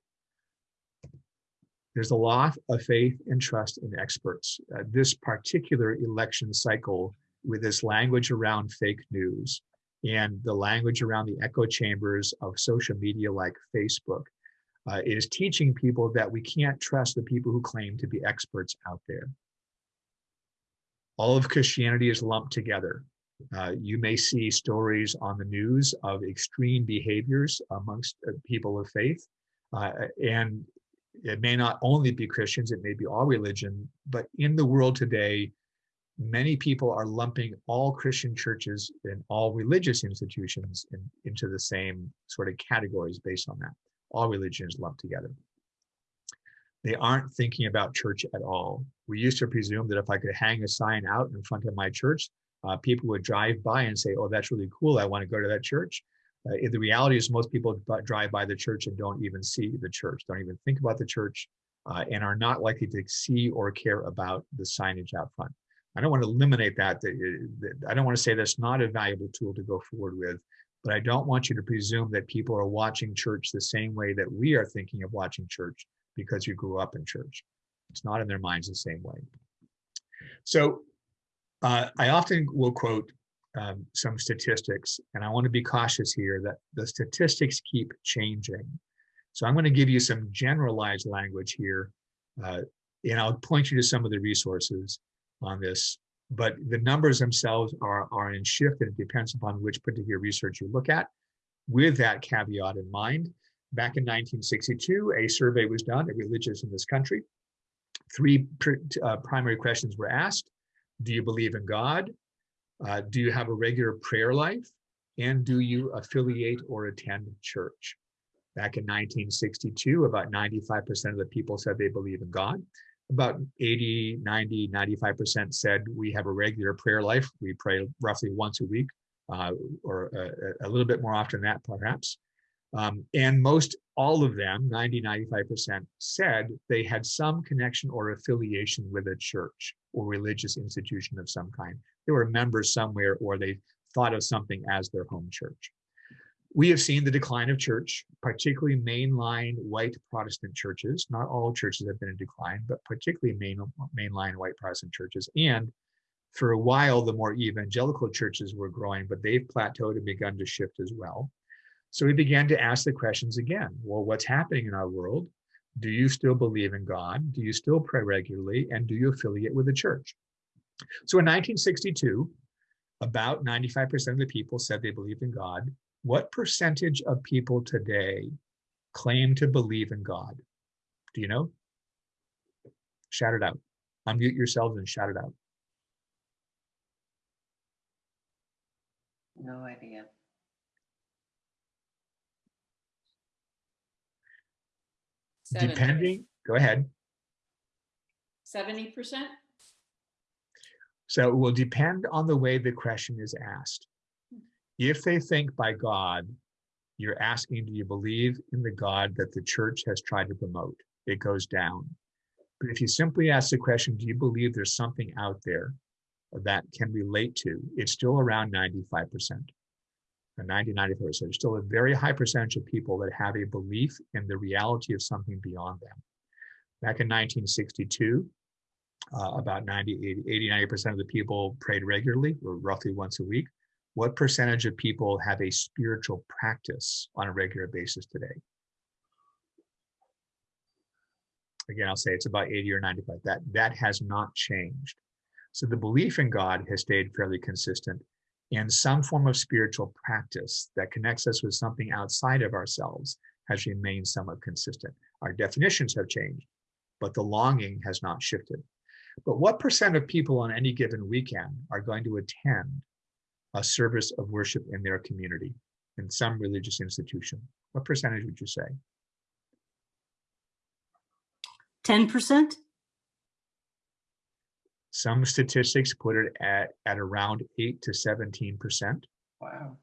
There's a lot of faith and trust in experts. Uh, this particular election cycle, with this language around fake news and the language around the echo chambers of social media like Facebook, uh, is teaching people that we can't trust the people who claim to be experts out there. All of Christianity is lumped together. Uh, you may see stories on the news of extreme behaviors amongst uh, people of faith. Uh, and it may not only be Christians, it may be all religion, but in the world today, many people are lumping all Christian churches and all religious institutions in, into the same sort of categories based on that. All religions lumped together. They aren't thinking about church at all. We used to presume that if I could hang a sign out in front of my church, uh, people would drive by and say, oh, that's really cool. I want to go to that church. Uh, the reality is most people drive by the church and don't even see the church, don't even think about the church, uh, and are not likely to see or care about the signage out front. I don't want to eliminate that. I don't want to say that's not a valuable tool to go forward with, but I don't want you to presume that people are watching church the same way that we are thinking of watching church because you grew up in church. It's not in their minds the same way. So uh, I often will quote um, some statistics, and I want to be cautious here that the statistics keep changing. So I'm going to give you some generalized language here, uh, and I'll point you to some of the resources on this. But the numbers themselves are, are in shift, and it depends upon which particular research you look at. With that caveat in mind, back in 1962, a survey was done of religious in this country. Three uh, primary questions were asked. Do you believe in God? Uh, do you have a regular prayer life? And do you affiliate or attend church? Back in 1962, about 95% of the people said they believe in God. about 80, 90, 95% said we have a regular prayer life. We pray roughly once a week uh, or a, a, little bit more often than that, perhaps. Um, and most all of them, 90, 95%, said they had some connection or affiliation with a church or religious institution of some kind. They were members somewhere or they thought of something as their home church. We have seen the decline of church, particularly mainline white Protestant churches. Not all churches have been in decline, but particularly main, mainline white Protestant churches. And for a while, the more evangelical churches were growing, but they've plateaued and begun to shift as well. So we began to ask the questions again. Well, what's happening in our world? Do you still believe in God? Do you still pray regularly? And do you affiliate with the church? So in 1962, about 95% of the people said they believed in God what percentage of people today claim to believe in God? Do you know? Shout it out. Unmute yourselves and shout it out.
No idea.
Depending, go ahead.
Seventy percent?
So it will depend on the way the question is asked. If they think by God, you're asking, do you believe in the God that the church has tried to promote? It goes down. But if you simply ask the question, do you believe there's something out there that can relate to, it's still around 95%. Or 90, 94%. There's still a very high percentage of people that have a belief in the reality of something beyond them. Back in 1962, uh, about 90, 80, 90% of the people prayed regularly, or roughly once a week. What percentage of people have a spiritual practice on a regular basis today? Again, I'll say it's about 80 or 95. That, that has not changed. So the belief in God has stayed fairly consistent and some form of spiritual practice that connects us with something outside of ourselves has remained somewhat consistent. Our definitions have changed, but the longing has not shifted. But what percent of people on any given weekend are going to attend a service of worship in their community, in some religious institution? What percentage would you say?
10%?
Some statistics put it at, at around 8 to 17%.
Wow.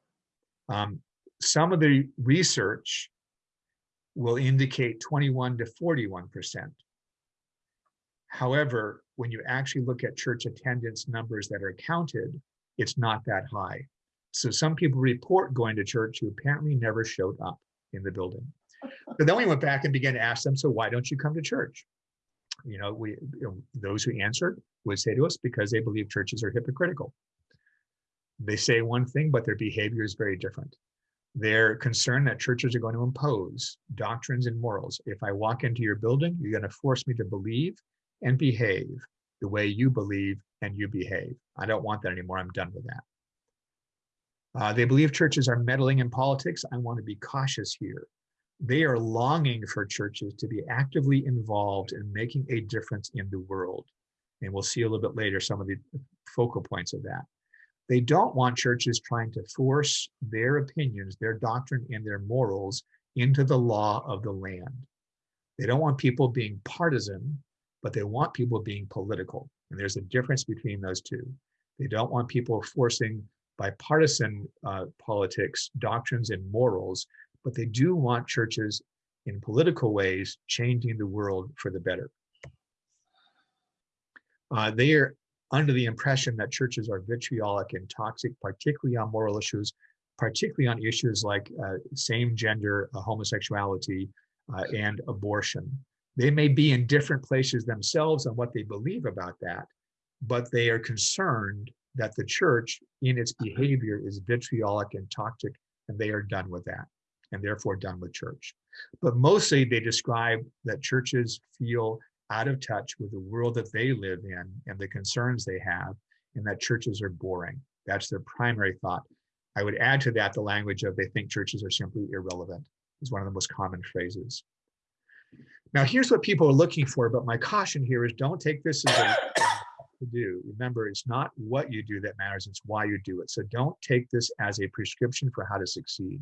Um, some of the research will indicate 21 to 41%. However, when you actually look at church attendance numbers that are counted, it's not that high. So some people report going to church who apparently never showed up in the building. But then we went back and began to ask them, so why don't you come to church? You know, we you know, those who answered would say to us because they believe churches are hypocritical. They say one thing, but their behavior is very different. They're concerned that churches are going to impose doctrines and morals. If I walk into your building, you're going to force me to believe and behave the way you believe and you behave. I don't want that anymore. I'm done with that. Uh, they believe churches are meddling in politics. I want to be cautious here. They are longing for churches to be actively involved in making a difference in the world. And we'll see a little bit later some of the focal points of that. They don't want churches trying to force their opinions, their doctrine, and their morals into the law of the land. They don't want people being partisan, but they want people being political. And there's a difference between those two. They don't want people forcing bipartisan uh, politics, doctrines, and morals, but they do want churches in political ways changing the world for the better. Uh, they are under the impression that churches are vitriolic and toxic, particularly on moral issues, particularly on issues like uh, same gender uh, homosexuality uh, and abortion. They may be in different places themselves on what they believe about that, but they are concerned that the church in its behavior is vitriolic and toxic, and they are done with that, and therefore done with church. But mostly they describe that churches feel out of touch with the world that they live in and the concerns they have, and that churches are boring. That's their primary thought. I would add to that the language of they think churches are simply irrelevant, is one of the most common phrases. Now, here's what people are looking for, but my caution here is don't take this as a to do. Remember, it's not what you do that matters, it's why you do it. So don't take this as a prescription for how to succeed.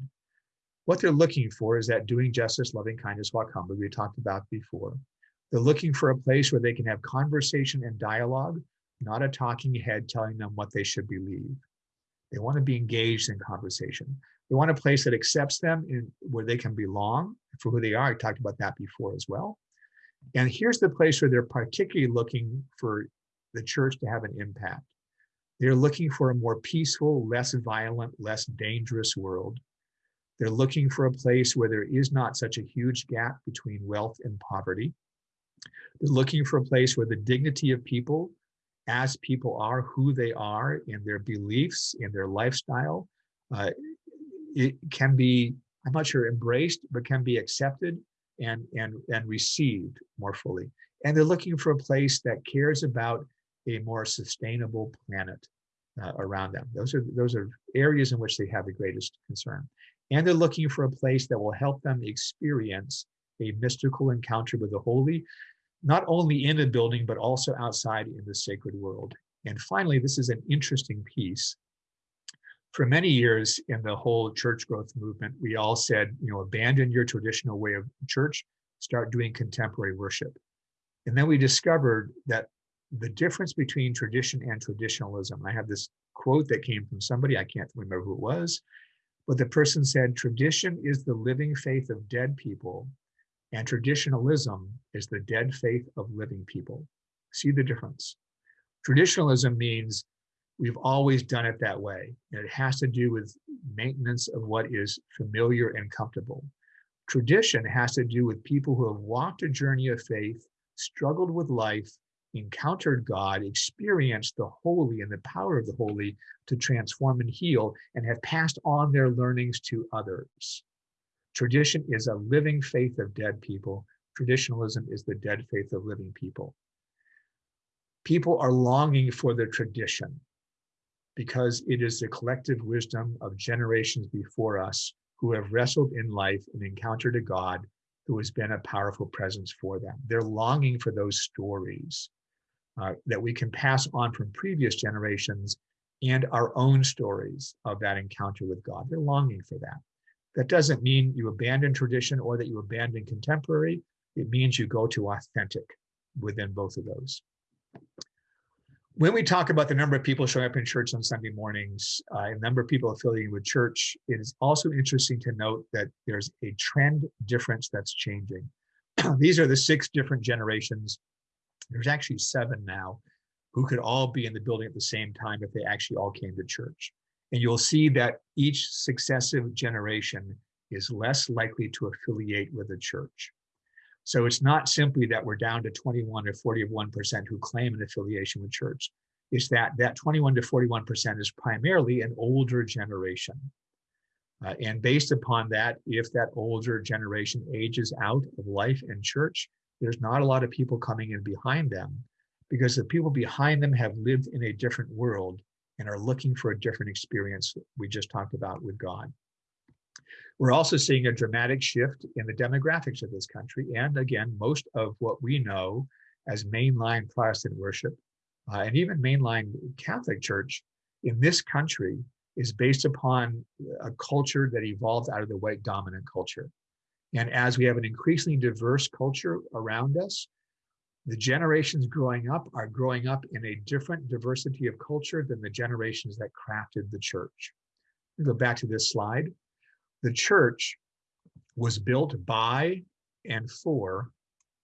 What they're looking for is that doing justice, loving kindness, walk humbly, we talked about before. They're looking for a place where they can have conversation and dialogue, not a talking head telling them what they should believe. They want to be engaged in conversation. They want a place that accepts them in where they can belong for who they are. I talked about that before as well. And here's the place where they're particularly looking for the church to have an impact. They're looking for a more peaceful, less violent, less dangerous world. They're looking for a place where there is not such a huge gap between wealth and poverty. They're looking for a place where the dignity of people, as people are, who they are, in their beliefs, in their lifestyle, uh, it can be, I'm not sure embraced, but can be accepted and, and, and received more fully. And they're looking for a place that cares about a more sustainable planet uh, around them. Those are, those are areas in which they have the greatest concern. And they're looking for a place that will help them experience a mystical encounter with the holy, not only in the building, but also outside in the sacred world. And finally, this is an interesting piece. For many years in the whole church growth movement, we all said, you know, abandon your traditional way of church, start doing contemporary worship. And then we discovered that the difference between tradition and traditionalism, I have this quote that came from somebody, I can't remember who it was, but the person said, tradition is the living faith of dead people, and traditionalism is the dead faith of living people. See the difference? Traditionalism means we've always done it that way. And it has to do with maintenance of what is familiar and comfortable. Tradition has to do with people who have walked a journey of faith, struggled with life, encountered God, experienced the holy and the power of the holy to transform and heal, and have passed on their learnings to others. Tradition is a living faith of dead people. Traditionalism is the dead faith of living people. People are longing for the tradition because it is the collective wisdom of generations before us who have wrestled in life and encountered a God who has been a powerful presence for them. They're longing for those stories uh, that we can pass on from previous generations and our own stories of that encounter with God. They're longing for that. That doesn't mean you abandon tradition or that you abandon contemporary. It means you go to authentic within both of those. When we talk about the number of people showing up in church on Sunday mornings, uh, and number of people affiliated with church, it is also interesting to note that there's a trend difference that's changing. These are the six different generations there's actually seven now who could all be in the building at the same time if they actually all came to church. And you'll see that each successive generation is less likely to affiliate with a church. So it's not simply that we're down to 21 or 41% who claim an affiliation with church. It's that that 21 to 41% is primarily an older generation. Uh, and based upon that, if that older generation ages out of life in church, there's not a lot of people coming in behind them because the people behind them have lived in a different world and are looking for a different experience we just talked about with God. We're also seeing a dramatic shift in the demographics of this country. And again, most of what we know as mainline Protestant worship uh, and even mainline Catholic Church in this country is based upon a culture that evolved out of the white dominant culture. And as we have an increasingly diverse culture around us, the generations growing up are growing up in a different diversity of culture than the generations that crafted the church. Go back to this slide. The church was built by and for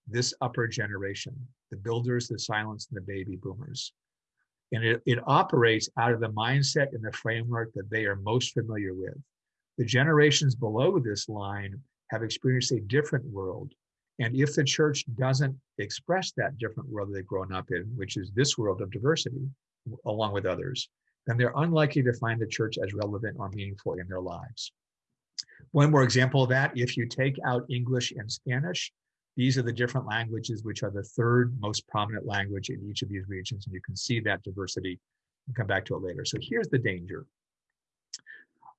this upper generation, the builders, the silents, and the baby boomers. And it, it operates out of the mindset and the framework that they are most familiar with. The generations below this line have experienced a different world. And if the church doesn't express that different world they've grown up in, which is this world of diversity, along with others, then they're unlikely to find the church as relevant or meaningful in their lives. One more example of that, if you take out English and Spanish, these are the different languages which are the third most prominent language in each of these regions. And you can see that diversity. We'll come back to it later. So here's the danger.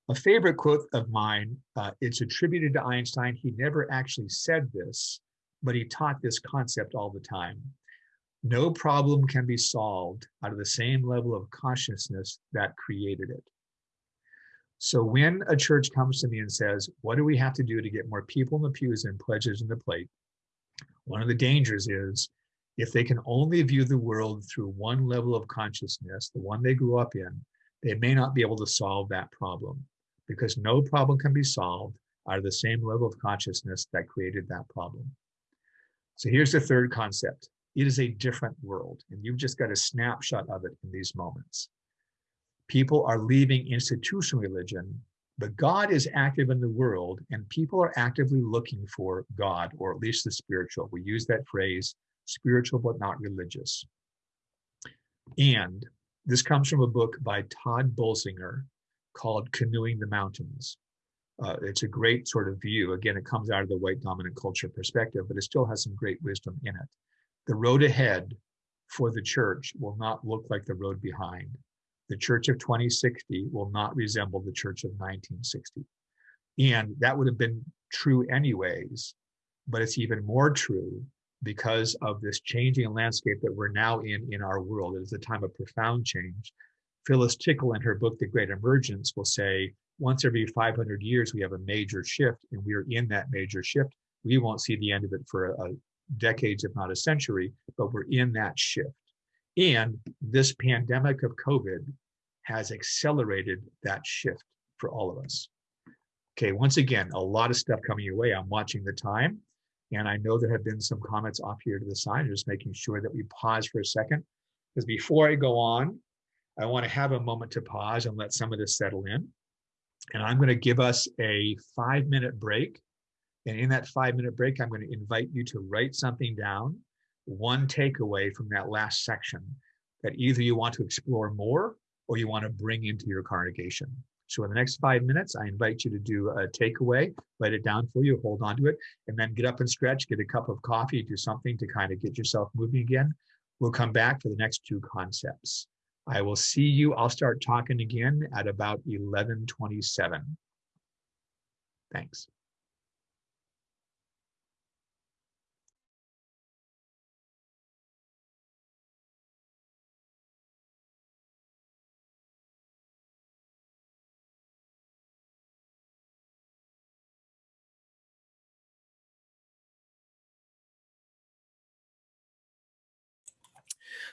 A favorite quote of mine, uh, it's attributed to Einstein. He never actually said this, but he taught this concept all the time. No problem can be solved out of the same level of consciousness that created it. So when a church comes to me and says, what do we have to do to get more people in the pews and pledges in the plate? One of the dangers is if they can only view the world through one level of consciousness, the one they grew up in, they may not be able to solve that problem because no problem can be solved out of the same level of consciousness that created that problem. So here's the third concept. It is a different world, and you've just got a snapshot of it in these moments. People are leaving institutional religion, but God is active in the world, and people are actively looking for God, or at least the spiritual. We use that phrase, spiritual but not religious. And this comes from a book by Tod Bolsinger called Canoeing the Mountains. Uh, it's a great sort of view. Again, it comes out of the white dominant culture perspective, but it still has some great wisdom in it. The road ahead for the church will not look like the road behind. The church of 2060 will not resemble the church of 1960. And that would have been true anyways, but it's even more true because of this changing landscape that we're now in in our world. It is a time of profound change. Phyllis Tickle in her book, The Great Emergence, will say, once every 500 years, we have a major shift, and we're in that major shift. We won't see the end of it for a, a decades, if not a century, but we're in that shift. And this pandemic of COVID has accelerated that shift for all of us. Okay, once again, a lot of stuff coming your way. I'm watching the time, and I know there have been some comments off here to the side. Just making sure that we pause for a second. Because before I go on, I want to have a moment to pause and let some of this settle in. And I'm going to give us a five minute break. And in that five minute break, I'm going to invite you to write something down, one takeaway from that last section that either you want to explore more or you want to bring into your congregation. So in the next five minutes, I invite you to do a takeaway, write it down for you, hold on to it, and then get up and stretch, get a cup of coffee, do something to kind of get yourself moving again. We'll come back for the next two concepts. I will see you. I'll start talking again at about 1127. Thanks.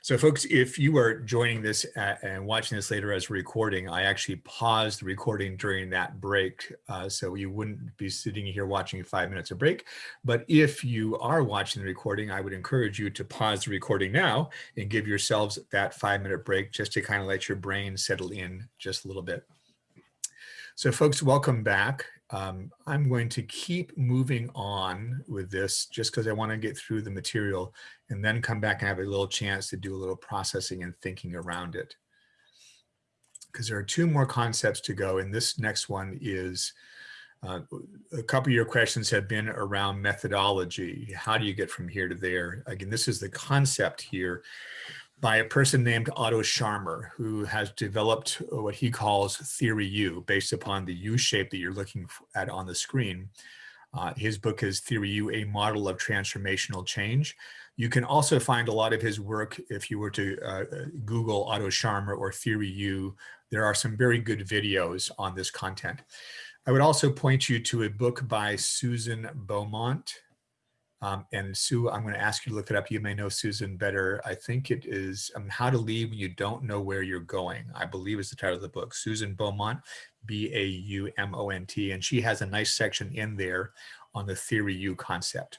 So folks, if you are joining this at, and watching this later as a recording, I actually paused the recording during that break. Uh, so you wouldn't be sitting here watching five minutes of break. But if you are watching the recording, I would encourage you to pause the recording now and give yourselves that five minute break just to kind of let your brain settle in just a little bit. So folks, welcome back. Um, I'm going to keep moving on with this just because I want to get through the material and then come back and have a little chance to do a little processing and thinking around it. Because there are two more concepts to go and this next one is uh, a couple of your questions have been around methodology. How do you get from here to there? Again, this is the concept here by a person named Otto Scharmer, who has developed what he calls Theory U, based upon the U shape that you're looking at on the screen. Uh, his book is Theory U, A Model of Transformational Change. You can also find a lot of his work if you were to uh, Google Otto Scharmer or Theory U. There are some very good videos on this content. I would also point you to a book by Susan Beaumont, um, and Sue, I'm going to ask you to look it up. You may know Susan better. I think it is um, How to Lead When You Don't Know Where You're Going, I believe is the title of the book. Susan Beaumont, B-A-U-M-O-N-T. And she has a nice section in there on the Theory U concept.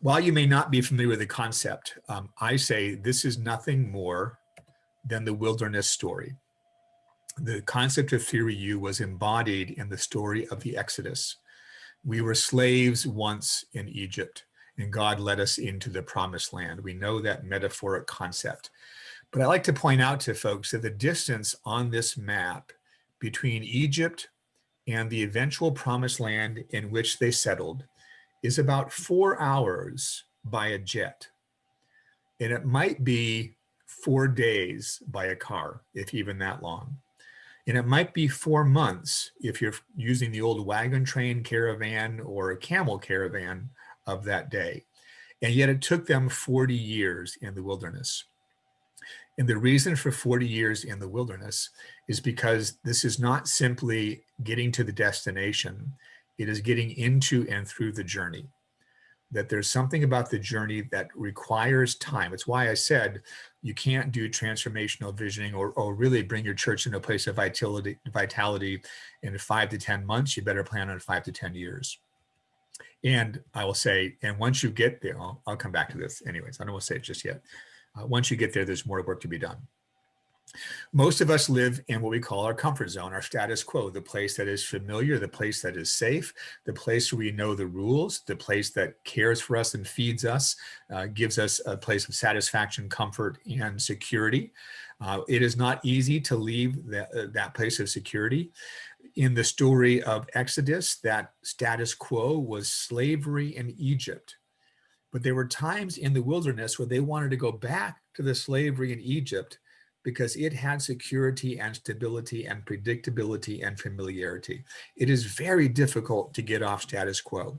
While you may not be familiar with the concept, um, I say this is nothing more than the wilderness story. The concept of Theory U was embodied in the story of the Exodus we were slaves once in Egypt and God led us into the promised land. We know that metaphoric concept. But I like to point out to folks that the distance on this map between Egypt and the eventual promised land in which they settled is about four hours by a jet. And it might be four days by a car, if even that long. And it might be four months if you're using the old wagon train caravan or a camel caravan of that day. And yet it took them 40 years in the wilderness. And the reason for 40 years in the wilderness is because this is not simply getting to the destination, it is getting into and through the journey. That there's something about the journey that requires time. It's why I said you can't do transformational visioning or, or really bring your church into a place of vitality, vitality in five to 10 months. You better plan on five to 10 years. And I will say, and once you get there, I'll, I'll come back to this anyways. I don't want to say it just yet. Uh, once you get there, there's more work to be done. Most of us live in what we call our comfort zone, our status quo, the place that is familiar, the place that is safe, the place where we know the rules, the place that cares for us and feeds us, uh, gives us a place of satisfaction, comfort, and security. Uh, it is not easy to leave that, uh, that place of security. In the story of Exodus, that status quo was slavery in Egypt. But there were times in the wilderness where they wanted to go back to the slavery in Egypt because it had security and stability and predictability and familiarity. It is very difficult to get off status quo.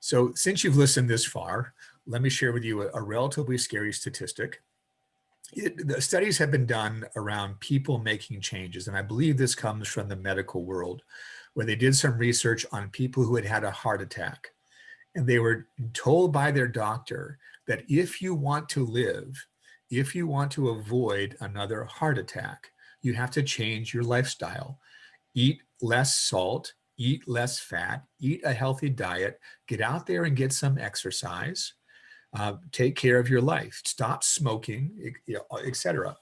So since you've listened this far, let me share with you a, a relatively scary statistic. It, the studies have been done around people making changes, and I believe this comes from the medical world, where they did some research on people who had had a heart attack. And they were told by their doctor that if you want to live, if you want to avoid another heart attack, you have to change your lifestyle. Eat less salt, eat less fat, eat a healthy diet, get out there and get some exercise, uh, take care of your life, stop smoking, etc.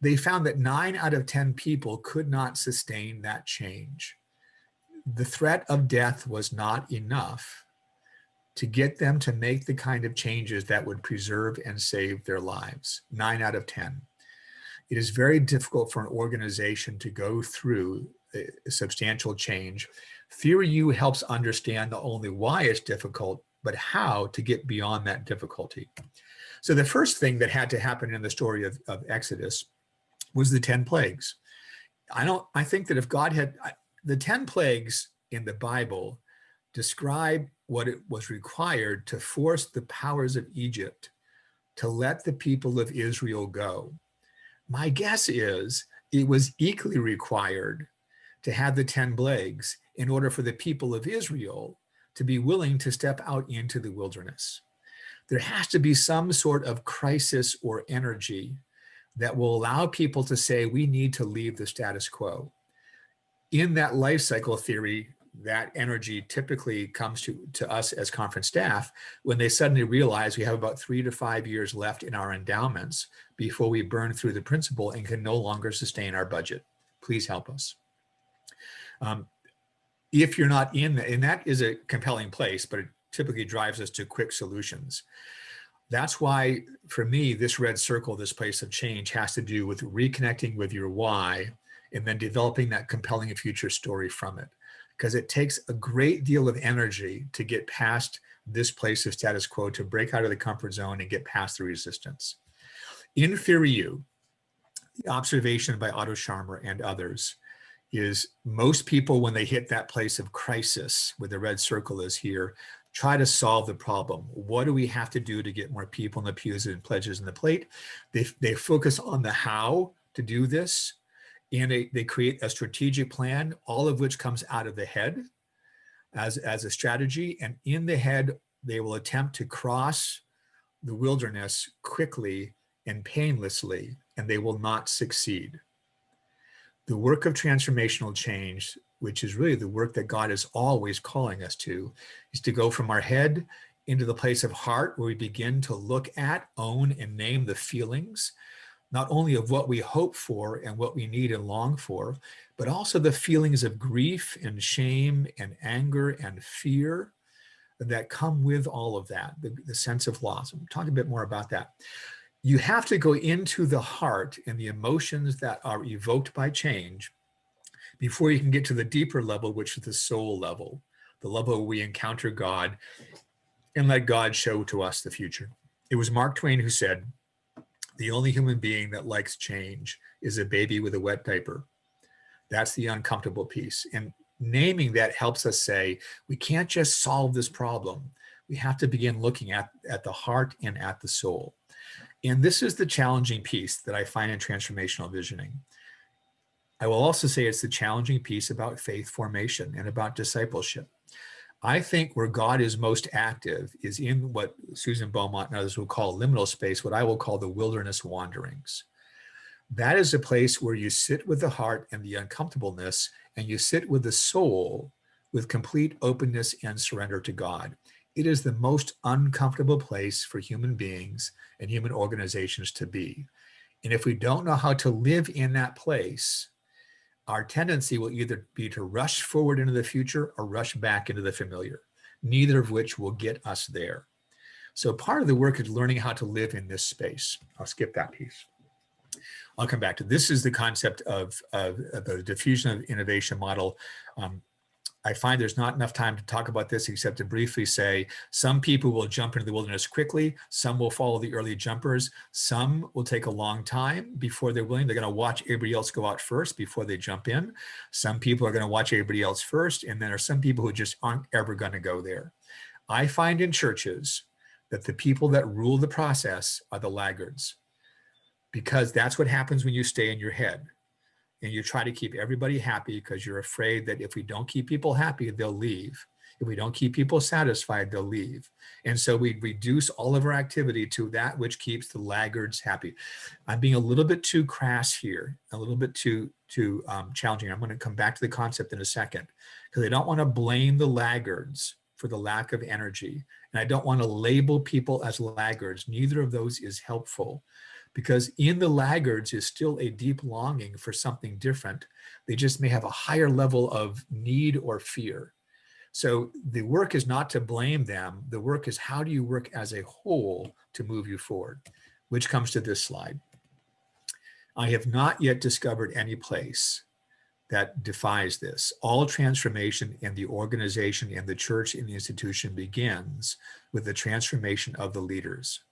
They found that nine out of 10 people could not sustain that change. The threat of death was not enough to get them to make the kind of changes that would preserve and save their lives, nine out of 10. It is very difficult for an organization to go through a substantial change. Theory U helps understand not only why it's difficult, but how to get beyond that difficulty. So the first thing that had to happen in the story of, of Exodus was the 10 plagues. I don't, I think that if God had, the 10 plagues in the Bible describe what it was required to force the powers of Egypt to let the people of Israel go. My guess is it was equally required to have the 10 plagues in order for the people of Israel to be willing to step out into the wilderness. There has to be some sort of crisis or energy that will allow people to say, we need to leave the status quo. In that life cycle theory, that energy typically comes to, to us as conference staff when they suddenly realize we have about three to five years left in our endowments before we burn through the principal and can no longer sustain our budget. Please help us. Um, if you're not in, and that is a compelling place, but it typically drives us to quick solutions. That's why, for me, this red circle, this place of change has to do with reconnecting with your why and then developing that compelling future story from it because it takes a great deal of energy to get past this place of status quo, to break out of the comfort zone and get past the resistance. In Theory U, the observation by Otto Scharmer and others is most people, when they hit that place of crisis, where the red circle is here, try to solve the problem. What do we have to do to get more people in the pews and pledges in the plate? They, they focus on the how to do this and they, they create a strategic plan, all of which comes out of the head as, as a strategy. And in the head, they will attempt to cross the wilderness quickly and painlessly, and they will not succeed. The work of transformational change, which is really the work that God is always calling us to, is to go from our head into the place of heart where we begin to look at, own, and name the feelings not only of what we hope for and what we need and long for, but also the feelings of grief and shame and anger and fear that come with all of that, the, the sense of loss. We'll talk a bit more about that. You have to go into the heart and the emotions that are evoked by change before you can get to the deeper level, which is the soul level, the level where we encounter God and let God show to us the future. It was Mark Twain who said, the only human being that likes change is a baby with a wet diaper. That's the uncomfortable piece. And naming that helps us say, we can't just solve this problem. We have to begin looking at, at the heart and at the soul. And this is the challenging piece that I find in transformational visioning. I will also say it's the challenging piece about faith formation and about discipleship. I think where God is most active is in what Susan Beaumont and others will call liminal space, what I will call the wilderness wanderings. That is a place where you sit with the heart and the uncomfortableness, and you sit with the soul with complete openness and surrender to God. It is the most uncomfortable place for human beings and human organizations to be. And if we don't know how to live in that place, our tendency will either be to rush forward into the future or rush back into the familiar, neither of which will get us there. So part of the work is learning how to live in this space. I'll skip that piece. I'll come back to this is the concept of, of, of the diffusion of innovation model. Um, I find there's not enough time to talk about this except to briefly say some people will jump into the wilderness quickly. Some will follow the early jumpers. Some will take a long time before they're willing. They're going to watch everybody else go out first before they jump in. Some people are going to watch everybody else first. And then there are some people who just aren't ever going to go there. I find in churches that the people that rule the process are the laggards because that's what happens when you stay in your head and you try to keep everybody happy because you're afraid that if we don't keep people happy, they'll leave. If we don't keep people satisfied, they'll leave. And so we reduce all of our activity to that which keeps the laggards happy. I'm being a little bit too crass here, a little bit too, too um, challenging. I'm going to come back to the concept in a second because I don't want to blame the laggards for the lack of energy. And I don't want to label people as laggards. Neither of those is helpful because in the laggards is still a deep longing for something different. They just may have a higher level of need or fear. So the work is not to blame them. The work is how do you work as a whole to move you forward, which comes to this slide. I have not yet discovered any place that defies this. All transformation in the organization and the church and the institution begins with the transformation of the leaders.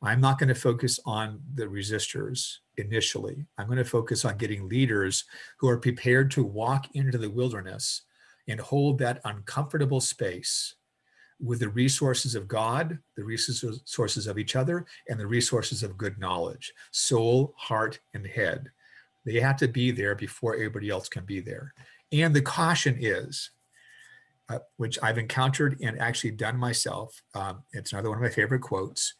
I'm not going to focus on the resistors initially. I'm going to focus on getting leaders who are prepared to walk into the wilderness and hold that uncomfortable space with the resources of God, the resources of each other, and the resources of good knowledge, soul, heart, and head. They have to be there before everybody else can be there. And the caution is, uh, which I've encountered and actually done myself, um, it's another one of my favorite quotes,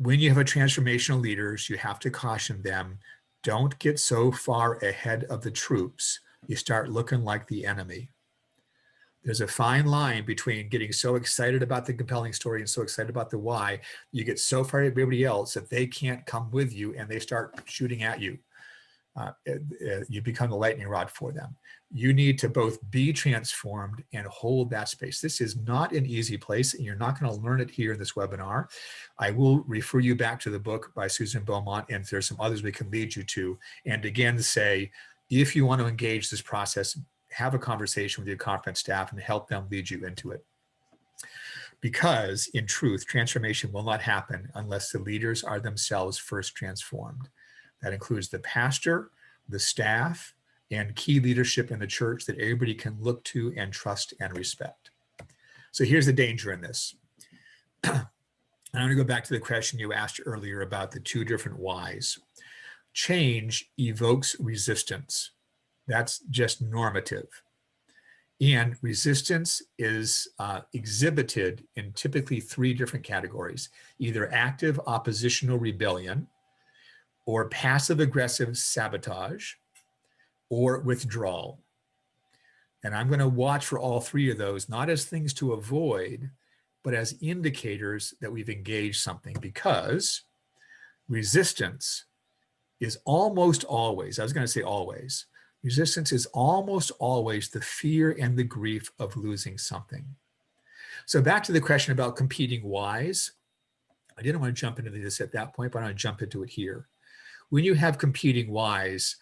when you have a transformational leaders, you have to caution them, don't get so far ahead of the troops, you start looking like the enemy. There's a fine line between getting so excited about the compelling story and so excited about the why, you get so far of everybody else that they can't come with you and they start shooting at you. Uh, uh, you become the lightning rod for them you need to both be transformed and hold that space. This is not an easy place and you're not going to learn it here in this webinar. I will refer you back to the book by Susan Beaumont and there's some others we can lead you to. And again, say, if you want to engage this process, have a conversation with your conference staff and help them lead you into it. Because in truth, transformation will not happen unless the leaders are themselves first transformed. That includes the pastor, the staff, and key leadership in the church that everybody can look to and trust and respect. So here's the danger in this. I'm going to go back to the question you asked earlier about the two different whys. Change evokes resistance. That's just normative. And resistance is uh, exhibited in typically three different categories, either active oppositional rebellion or passive aggressive sabotage or withdrawal. And I'm going to watch for all three of those, not as things to avoid, but as indicators that we've engaged something because resistance is almost always, I was going to say always, resistance is almost always the fear and the grief of losing something. So back to the question about competing whys. I didn't want to jump into this at that point, but I want to jump into it here. When you have competing whys,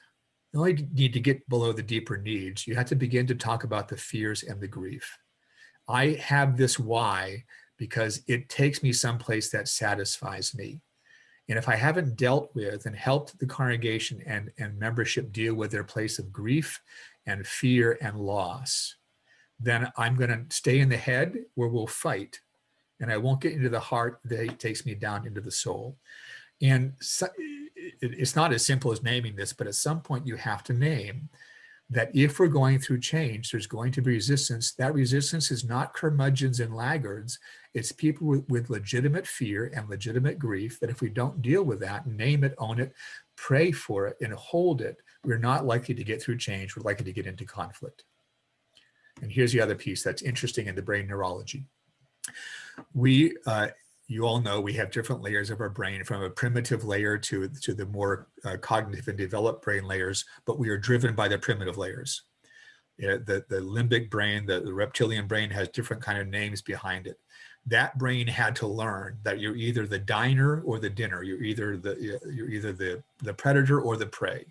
you only need to get below the deeper needs. You have to begin to talk about the fears and the grief. I have this why because it takes me someplace that satisfies me. And if I haven't dealt with and helped the congregation and, and membership deal with their place of grief and fear and loss, then I'm going to stay in the head where we'll fight. And I won't get into the heart that takes me down into the soul. And so, it's not as simple as naming this, but at some point you have to name that if we're going through change, there's going to be resistance. That resistance is not curmudgeons and laggards. It's people with, with legitimate fear and legitimate grief that if we don't deal with that, name it, own it, pray for it, and hold it, we're not likely to get through change. We're likely to get into conflict. And here's the other piece that's interesting in the brain neurology. We, uh, you all know we have different layers of our brain from a primitive layer to, to the more uh, cognitive and developed brain layers, but we are driven by the primitive layers. Yeah, the, the limbic brain, the, the reptilian brain has different kind of names behind it. That brain had to learn that you're either the diner or the dinner. You're either the, you're either the, the predator or the prey.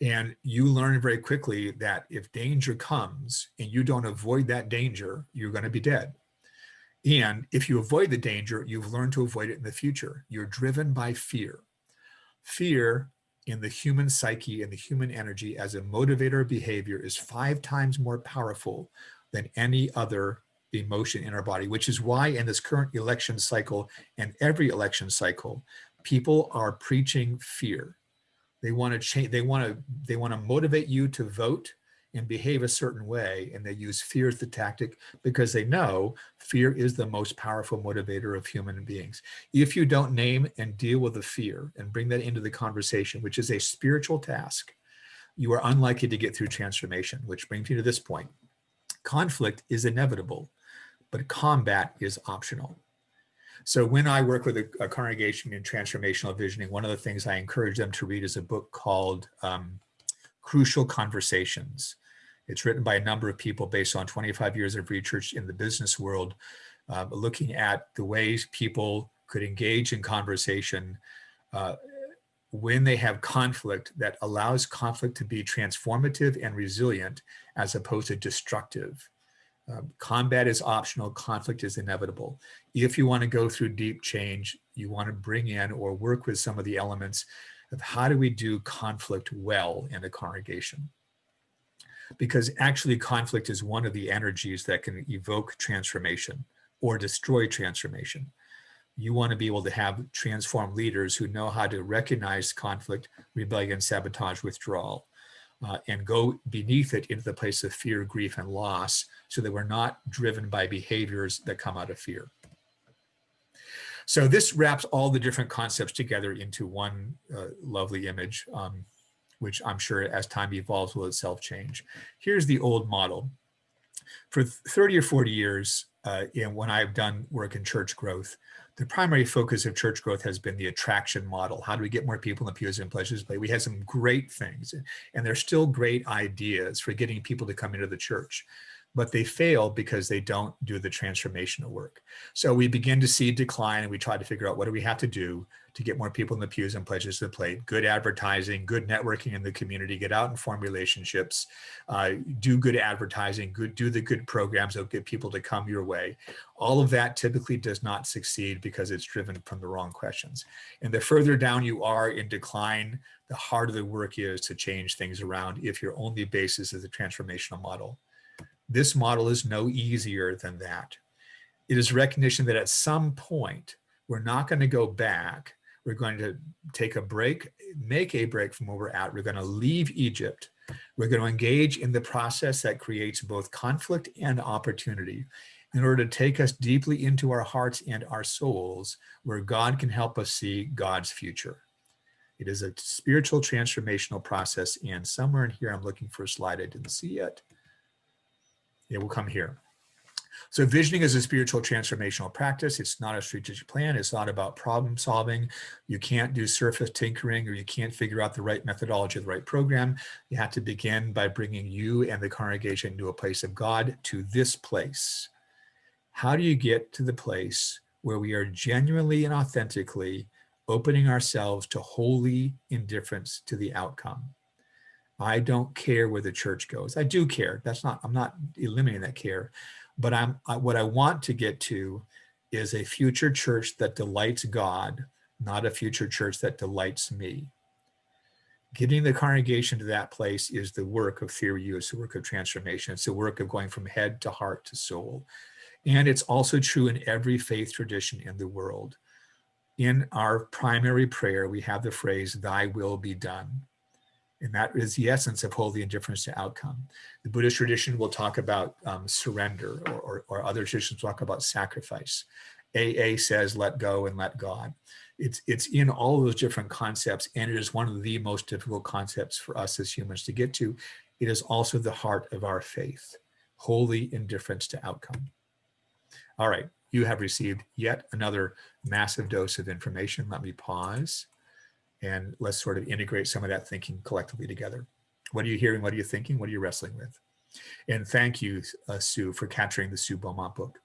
And you learn very quickly that if danger comes and you don't avoid that danger, you're going to be dead. And if you avoid the danger, you've learned to avoid it in the future. You're driven by fear. Fear in the human psyche and the human energy as a motivator of behavior is five times more powerful than any other emotion in our body, which is why in this current election cycle and every election cycle, people are preaching fear. They want to change, they want to, they want to motivate you to vote and behave a certain way. And they use fear as the tactic because they know fear is the most powerful motivator of human beings. If you don't name and deal with the fear and bring that into the conversation, which is a spiritual task, you are unlikely to get through transformation, which brings me to this point. Conflict is inevitable, but combat is optional. So when I work with a, a congregation in transformational visioning, one of the things I encourage them to read is a book called um, Crucial Conversations. It's written by a number of people based on 25 years of research in the business world, uh, looking at the ways people could engage in conversation uh, when they have conflict that allows conflict to be transformative and resilient as opposed to destructive. Um, combat is optional, conflict is inevitable. If you want to go through deep change, you want to bring in or work with some of the elements of how do we do conflict well in a congregation because actually conflict is one of the energies that can evoke transformation or destroy transformation. You want to be able to have transformed leaders who know how to recognize conflict, rebellion, sabotage, withdrawal, uh, and go beneath it into the place of fear, grief, and loss so that we're not driven by behaviors that come out of fear. So this wraps all the different concepts together into one uh, lovely image. Um, which I'm sure as time evolves will itself change. Here's the old model. For 30 or 40 years, uh, and when I've done work in church growth, the primary focus of church growth has been the attraction model. How do we get more people in the pews and places? But we had some great things, and there's still great ideas for getting people to come into the church but they fail because they don't do the transformational work. So we begin to see decline and we try to figure out what do we have to do to get more people in the pews and pledges to the plate, good advertising, good networking in the community, get out and form relationships, uh, do good advertising, good, do the good programs that get people to come your way. All of that typically does not succeed because it's driven from the wrong questions. And the further down you are in decline, the harder the work is to change things around if your only basis is a transformational model. This model is no easier than that. It is recognition that at some point, we're not going to go back. We're going to take a break, make a break from where we're at. We're going to leave Egypt. We're going to engage in the process that creates both conflict and opportunity in order to take us deeply into our hearts and our souls where God can help us see God's future. It is a spiritual transformational process. And somewhere in here, I'm looking for a slide I didn't see yet it will come here. So visioning is a spiritual transformational practice. It's not a strategic plan. It's not about problem solving. You can't do surface tinkering or you can't figure out the right methodology, the right program. You have to begin by bringing you and the congregation to a place of God to this place. How do you get to the place where we are genuinely and authentically opening ourselves to holy indifference to the outcome? I don't care where the church goes. I do care. That's not, I'm not eliminating that care. But I'm I, what I want to get to is a future church that delights God, not a future church that delights me. Getting the congregation to that place is the work of theory use, the work of transformation. It's the work of going from head to heart to soul. And it's also true in every faith tradition in the world. In our primary prayer, we have the phrase, thy will be done. And that is the essence of holy indifference to outcome. The Buddhist tradition will talk about um, surrender or, or, or other traditions talk about sacrifice. AA says, let go and let God. It's, it's in all those different concepts, and it is one of the most difficult concepts for us as humans to get to. It is also the heart of our faith, holy indifference to outcome. All right, you have received yet another massive dose of information. Let me pause and let's sort of integrate some of that thinking collectively together. What are you hearing? What are you thinking? What are you wrestling with? And thank you, uh, Sue, for capturing the Sue Beaumont book.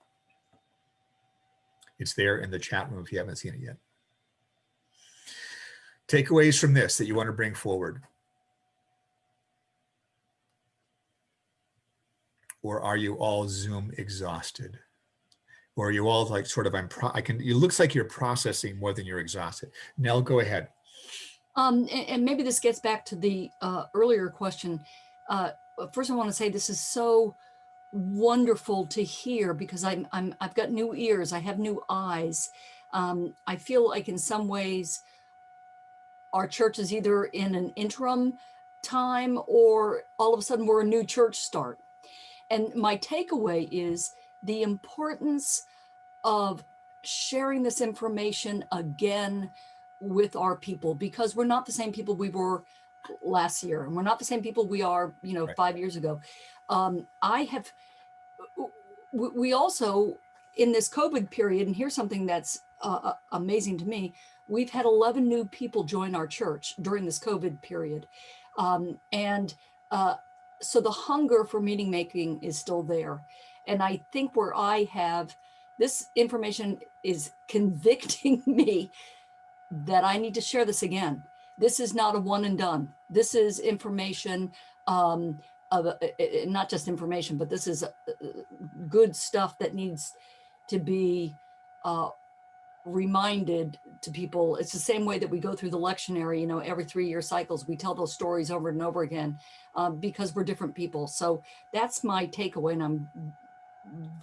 It's there in the chat room if you haven't seen it yet. Takeaways from this that you want to bring forward. Or are you all Zoom exhausted? Or are you all like sort of, I'm, pro I can, it looks like you're processing more than you're exhausted. Nell, go ahead.
Um, and, and maybe this gets back to the uh, earlier question. Uh, first, I want to say this is so wonderful to hear because I'm, I'm I've got new ears. I have new eyes. Um, I feel like in some ways our church is either in an interim time or all of a sudden we're a new church start. And my takeaway is the importance of sharing this information again with our people because we're not the same people we were last year and we're not the same people we are you know
Right.
five years ago. Um i have we also in this covid period and here's something that's uh, uh, amazing to me we've had 11 new people join our church during this covid period. Um and uh so the hunger for meaning making is still there. And i think where i have this information is convicting me that I need to share this again. This is not a one and done. This is information um, of uh, uh, uh, not just information, but this is uh, uh, good stuff that needs to be uh, reminded to people. It's the same way that we go through the lectionary, you know, every three year cycles, we tell those stories over and over again um, because we're different people. So that's my takeaway. And I'm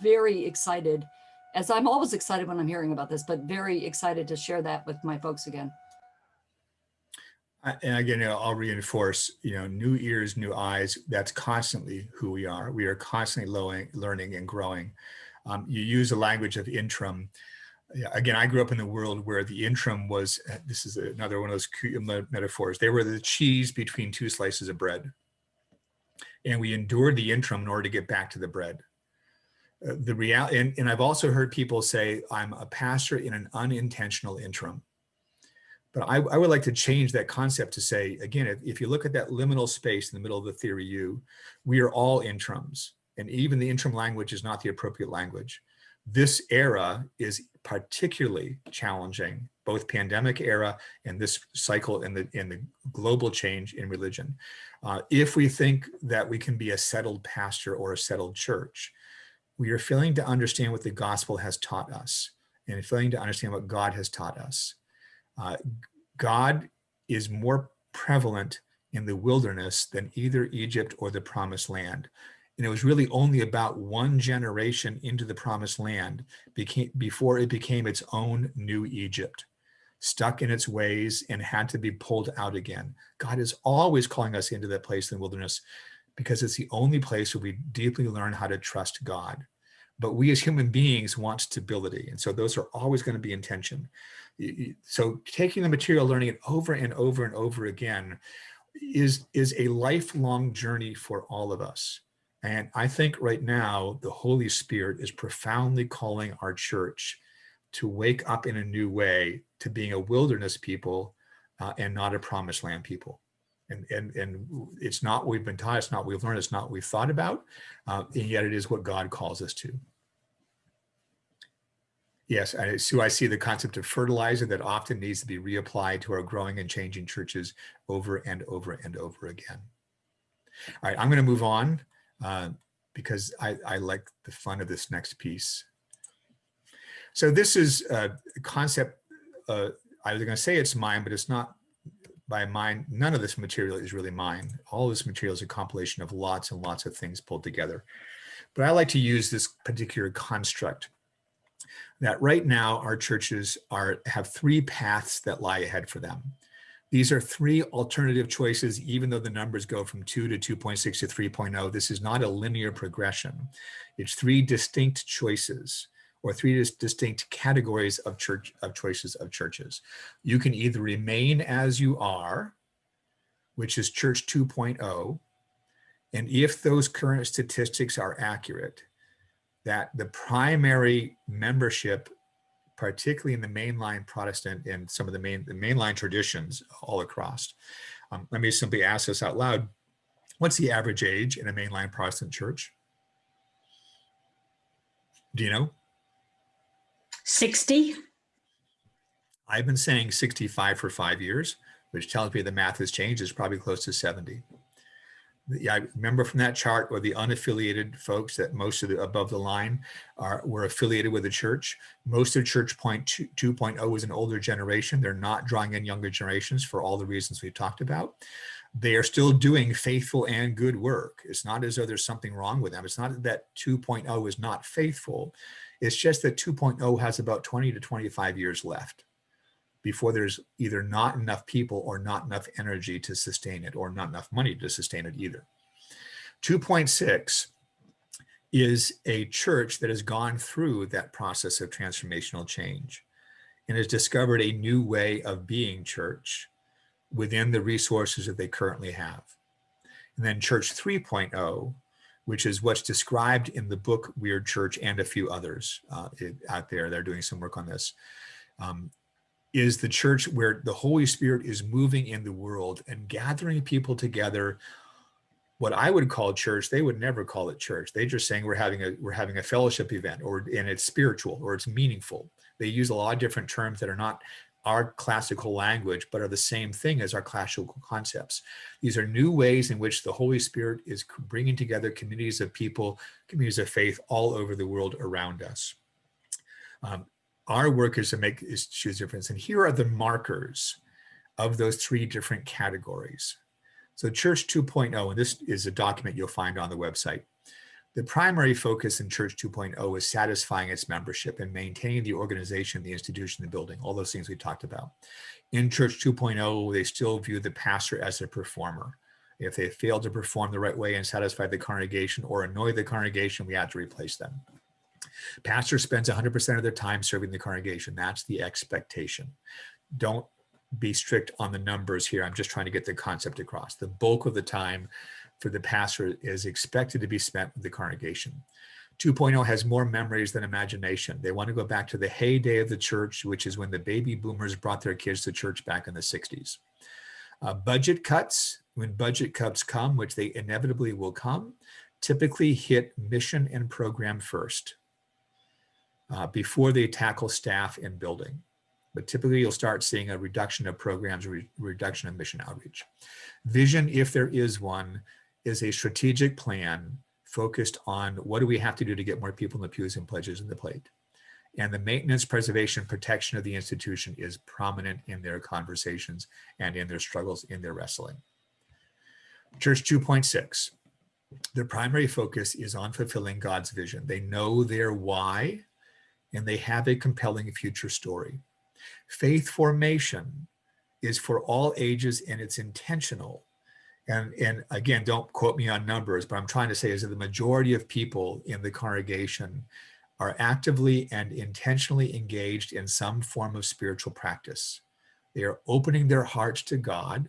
very excited as I'm always excited when I'm hearing about this, but very excited to share that with my folks again.
And again, I'll reinforce, you know, new ears, new eyes, that's constantly who we are. We are constantly learning, and growing. Um, you use the language of interim. Again, I grew up in the world where the interim was, uh, this is another one of those metaphors. They were the cheese between two slices of bread. And we endured the interim in order to get back to the bread. The reality, and, and I've also heard people say, I'm a pastor in an unintentional interim. But I, I would like to change that concept to say, again, if, if you look at that liminal space in the middle of the theory U, we are all interims. And even the interim language is not the appropriate language. This era is particularly challenging, both pandemic era and this cycle in the, in the global change in religion. Uh, if we think that we can be a settled pastor or a settled church, we are failing to understand what the gospel has taught us and failing to understand what God has taught us. Uh, God is more prevalent in the wilderness than either Egypt or the promised land. And it was really only about one generation into the promised land became, before it became its own new Egypt, stuck in its ways and had to be pulled out again. God is always calling us into that place in the wilderness because it's the only place where we deeply learn how to trust God. But we as human beings want stability. And so those are always going to be in tension. Y- y- So taking the material, learning it over and over and over again is, is a lifelong journey for all of us. And I think right now, the Holy Spirit is profoundly calling our church to wake up in a new way to being a wilderness people uh, and not a promised land people. And, and, and it's not we've been taught, it's not we've learned, it's not we've thought about, uh, and yet it is what God calls us to. Yes, I, Sue, I see the concept of fertilizer that often needs to be reapplied to our growing and changing churches over and over and over again. All right, I'm going to move on uh, because I, I like the fun of this next piece. So this is a concept, uh, I was going to say it's mine, but it's not by mine. None of this material is really mine. All this material is a compilation of lots and lots of things pulled together. But I like to use this particular construct that right now our churches are have three paths that lie ahead for them. These are three alternative choices, even though the numbers go from 2 to 2.6 to 3.0. This is not a linear progression. It's three distinct choices or three dis- distinct categories of church of choices of churches. You can either remain as you are, which is church 2.0, and if those current statistics are accurate, that the primary membership, particularly in the mainline Protestant and some of the main the mainline traditions all across. Um, let me simply ask this out loud. What's the average age in a mainline Protestant church? Do you know?
60?
I've been saying 65 for five years, which tells me the math has changed. It's probably close to 70. Yeah, I remember from that chart where the unaffiliated folks that most of the above the line are were affiliated with the church. Most of Church Point 2, 2.0 is an older generation. They're not drawing in younger generations for all the reasons we've talked about. They are still doing faithful and good work. It's not as though there's something wrong with them. It's not that 2.0 is not faithful. It's just that 2.0 has about 20 to 25 years left before there's either not enough people or not enough energy to sustain it or not enough money to sustain it either. 2.6 is a church that has gone through that process of transformational change and has discovered a new way of being church within the resources that they currently have. And then church 3.0 which is what's described in the book Weird Church and a few others uh, it, out there. They're doing some work on this. Um, is the church where the Holy Spirit is moving in the world and gathering people together. What I would call church, they would never call it church. They're just saying we're having a we're having a fellowship event, or and it's spiritual or it's meaningful. They use a lot of different terms that are not our classical language, but are the same thing as our classical concepts. These are new ways in which the Holy Spirit is bringing together communities of people, communities of faith all over the world around us. Um, our work is to make is choose difference, and here are the markers of those three different categories. So Church 2.0, and this is a document you'll find on the website. The primary focus in Church 2.0 is satisfying its membership and maintaining the organization, the institution, the building, all those things we talked about. In Church 2.0, they still view the pastor as a performer. If they fail to perform the right way and satisfy the congregation or annoy the congregation, we have to replace them. Pastor spends 100% of their time serving the congregation. That's the expectation. Don't be strict on the numbers here. I'm just trying to get the concept across. The bulk of the time for the pastor is expected to be spent with the congregation. 2.0 has more memories than imagination. They want to go back to the heyday of the church, which is when the baby boomers brought their kids to church back in the 60s. Uh, budget cuts, when budget cuts come, which they inevitably will come, typically hit mission and program first uh, before they tackle staff and building. But typically you'll start seeing a reduction of programs, re reduction of mission outreach. Vision, if there is one, is a strategic plan focused on what do we have to do to get more people in the pews and pledges in the plate. And the maintenance, preservation, protection of the institution is prominent in their conversations and in their struggles, in their wrestling. Church 2.6, their primary focus is on fulfilling God's vision. They know their why and they have a compelling future story. Faith formation is for all ages and it's intentional and and again don't quote me on numbers but i'm trying to say is that the majority of people in the congregation are actively and intentionally engaged in some form of spiritual practice. They are opening their hearts to god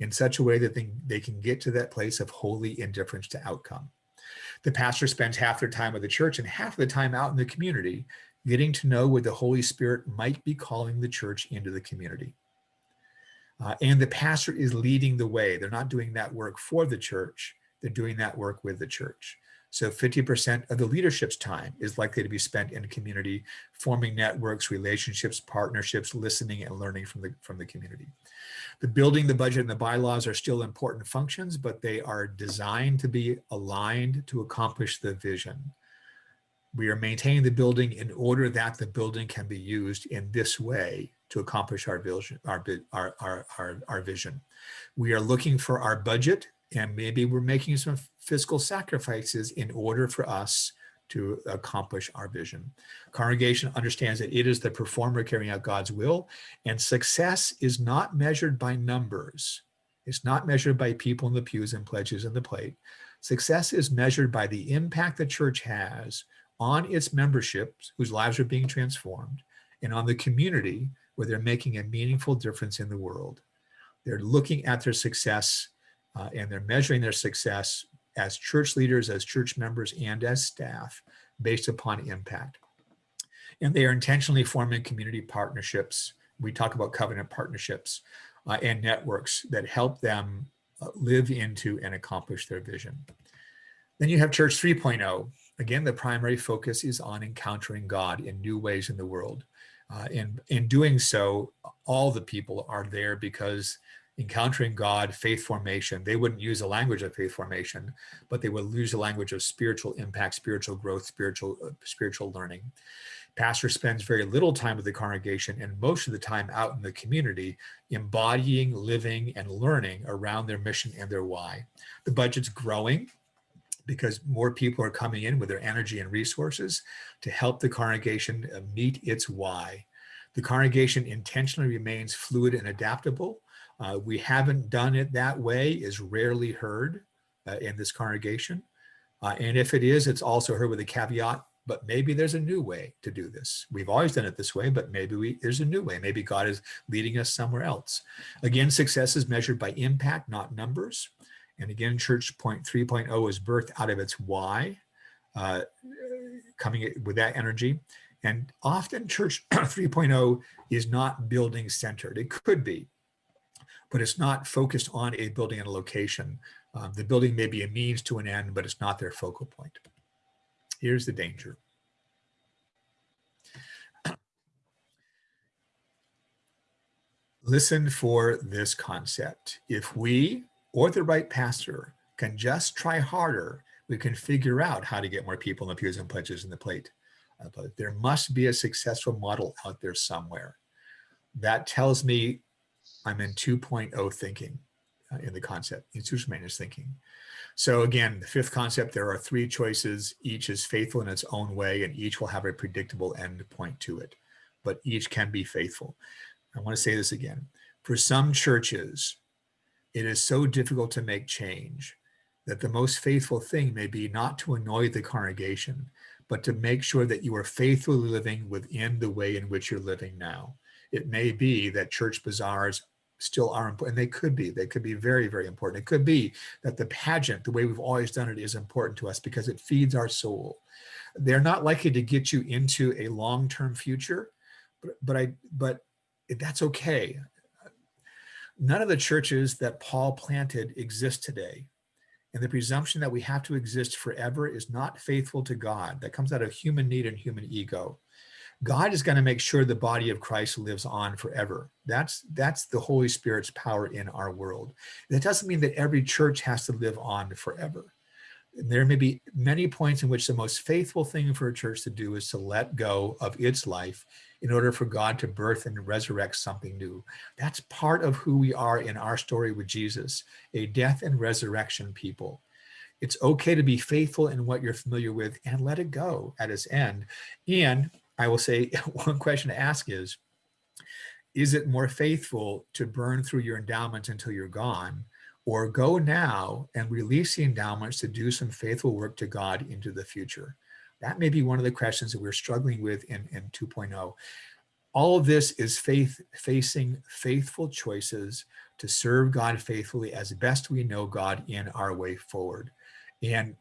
in such a way that they, they can get to that place of holy indifference to outcome. The pastor spends half their time with the church and half of the time out in the community getting to know where the holy spirit might be calling the church into the community uh, and the pastor is leading the way. They're not doing that work for the church. They're doing that work with the church. So 50% of the leadership's time is likely to be spent in community, forming networks, relationships, partnerships, listening and learning from the, from the community. The building, the budget, and the bylaws are still important functions, but they are designed to be aligned to accomplish the vision. We are maintaining the building in order that the building can be used in this way to accomplish our vision, our, our, our, our, our vision. We are looking for our budget and maybe we're making some fiscal sacrifices in order for us to accomplish our vision. Congregation understands that it is the performer carrying out God's will and success is not measured by numbers. It's not measured by people in the pews and pledges in the plate. Success is measured by the impact the church has on its memberships whose lives are being transformed and on the community where they're making a meaningful difference in the world. They're looking at their success uh, and they're measuring their success as church leaders, as church members, and as staff based upon impact. And they are intentionally forming community partnerships. We talk about covenant partnerships uh, and networks that help them uh, live into and accomplish their vision. Then you have Church 3.0. Again, the primary focus is on encountering God in new ways in the world. Uh, and in doing so, all the people are there because encountering God, faith formation, they wouldn't use the language of faith formation, but they would use the language of spiritual impact, spiritual growth, spiritual, uh, spiritual learning. Pastor spends very little time with the congregation and most of the time out in the community, embodying, living, and learning around their mission and their why. The budget's growing because more people are coming in with their energy and resources to help the congregation uh, meet its why. The congregation intentionally remains fluid and adaptable. Uh, we haven't done it that way is rarely heard uh, in this congregation. Uh, and if it is, it's also heard with a caveat, but maybe there's a new way to do this. We've always done it this way, but maybe we, there's a new way. Maybe God is leading us somewhere else. Again, success is measured by impact, not numbers. And again, church point 3.0 is birthed out of its why, uh, coming with that energy. And often church 3.0 is not building centered. It could be, but it's not focused on a building and a location. Um, the building may be a means to an end, but it's not their focal point. Here's the danger. Listen for this concept. If we or the right pastor can just try harder, we can figure out how to get more people in the pews and pledges in the plate. Uh, but there must be a successful model out there somewhere. That tells me I'm in 2.0 thinking uh, in the concept, institutional maintenance thinking. So again, the fifth concept, there are three choices. Each is faithful in its own way and each will have a predictable end point to it, but each can be faithful. I want to say this again. For some churches, it is so difficult to make change that the most faithful thing may be not to annoy the congregation, but to make sure that you are faithfully living within the way in which you're living now. It may be that church bazaars still are important. And they could be, they could be very, very important. It could be that the pageant, the way we've always done it is important to us because it feeds our soul. They're not likely to get you into a long-term future, but, but I, but that's okay. None of the churches that Paul planted exist today. And the presumption that we have to exist forever is not faithful to God. That comes out of human need and human ego. God is going to make sure the body of Christ lives on forever. That's that's the Holy Spirit's power in our world. That doesn't mean that every church has to live on forever. There may be many points in which the most faithful thing for a church to do is to let go of its life in order for God to birth and resurrect something new. That's part of who we are in our story with Jesus, a death and resurrection people. It's okay to be faithful in what you're familiar with and let it go at its end. And I will say one question to ask is, is it more faithful to burn through your endowments until you're gone or go now and release the endowments to do some faithful work to God into the future? That may be one of the questions that we're struggling with in, in 2.0. All of this is faith facing faithful choices to serve God faithfully as best we know God in our way forward. And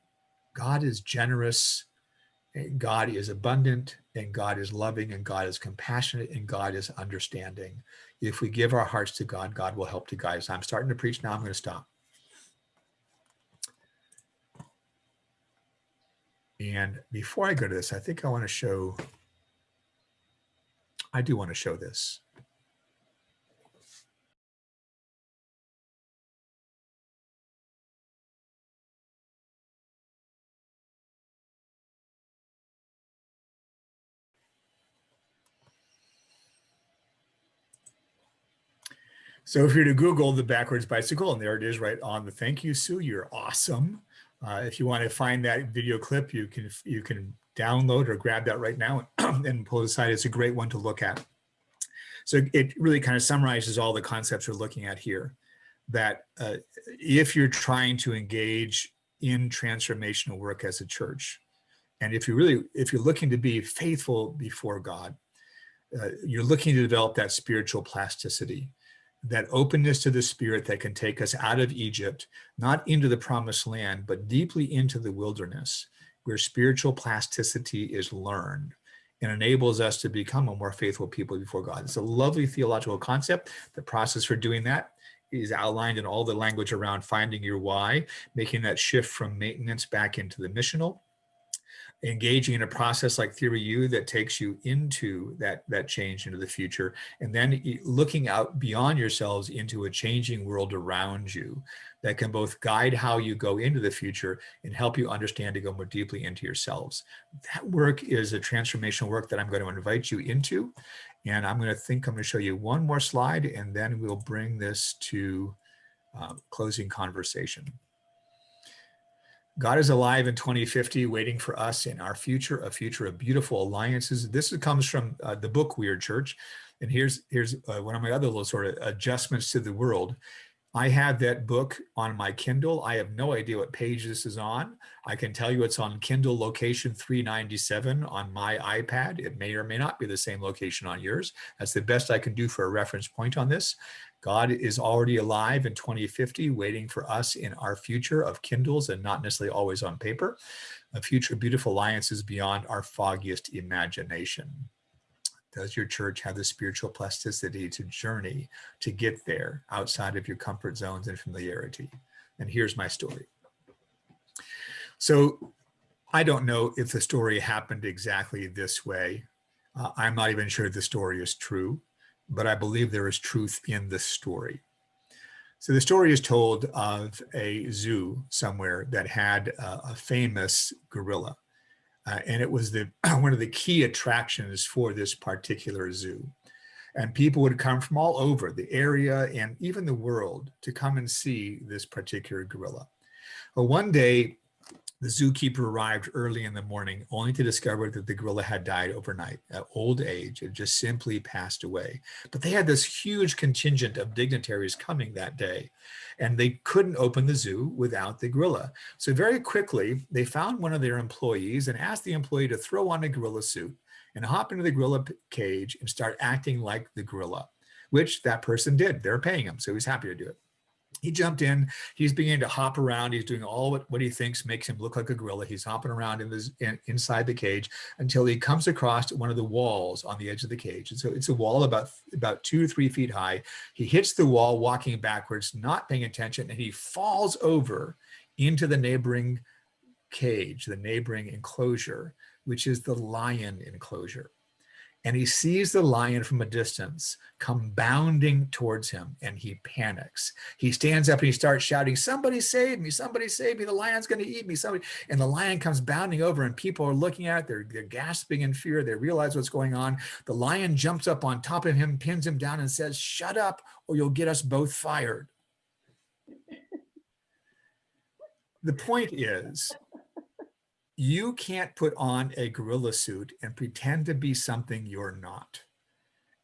God is generous, eh, God is abundant, and God is loving, and God is compassionate, and God is understanding. If we give our hearts to God, God will help to guide us. I'm starting to preach now, I'm going to stop. And before I go to this, I think I want to show, I do want to show this. So if you're to Google the backwards bicycle, and there it is right on the thank you, Sue, you're awesome. Uh, if you want to find that video clip, you can you can download or grab that right now and pull it aside. It's a great one to look at. So it really kind of summarizes all the concepts we're looking at here. That uh, if you're trying to engage in transformational work as a church, and if you really, if you're looking to be faithful before God, uh, you're looking to develop that spiritual plasticity, that openness to the spirit that can take us out of Egypt, not into the promised land, but deeply into the wilderness, where spiritual plasticity is learned and enables us to become a more faithful people before God. It's a lovely theological concept. The process for doing that is outlined in all the language around finding your why, making that shift from maintenance back into the missional, engaging in a process like theory u that takes you into that that change into the future and then looking out beyond yourselves into a changing world around you that can both guide how you go into the future and help you understand to go more deeply into yourselves. That work is a transformational work that i'm going to invite you into and i'm going to think i'm going to show you one more slide and then we'll bring this to uh, closing conversation God is alive in 2050, waiting for us in our future, a future of beautiful alliances. This comes from uh, the book Weird Church. And here's, here's uh, one of my other little sort of adjustments to the world. I have that book on my Kindle. I have no idea what page this is on. I can tell you it's on Kindle location 397 on my iPad. It may or may not be the same location on yours. That's the best I can do for a reference point on this. God is already alive in 2050, waiting for us in our future of Kindles and not necessarily always on paper, a future beautiful alliances beyond our foggiest imagination. Does your church have the spiritual plasticity to journey to get there outside of your comfort zones and familiarity? And here's my story. So I don't know if the story happened exactly this way. Uh, I'm not even sure the story is true but I believe there is truth in this story. So the story is told of a zoo somewhere that had a, a famous gorilla. Uh, and it was the one of the key attractions for this particular zoo. And people would come from all over the area and even the world to come and see this particular gorilla. Well, one day the zookeeper arrived early in the morning only to discover that the gorilla had died overnight at old age. It just simply passed away. But they had this huge contingent of dignitaries coming that day, and they couldn't open the zoo without the gorilla. So very quickly, they found one of their employees and asked the employee to throw on a gorilla suit and hop into the gorilla cage and start acting like the gorilla, which that person did. They're paying him, so he's happy to do it he jumped in he's beginning to hop around he's doing all what, what he thinks makes him look like a gorilla. He's hopping around in this in, inside the cage until he comes across one of the walls on the edge of the cage. And so it's a wall about about two three feet high. He hits the wall walking backwards not paying attention and he falls over into the neighboring cage the neighboring enclosure which is the lion enclosure and he sees the lion from a distance come bounding towards him and he panics. He stands up and he starts shouting, somebody save me, somebody save me, the lion's gonna eat me, somebody. And the lion comes bounding over and people are looking at it, they're, they're gasping in fear, they realize what's going on. The lion jumps up on top of him, pins him down and says, shut up or you'll get us both fired. the point is, you can't put on a gorilla suit and pretend to be something you're not.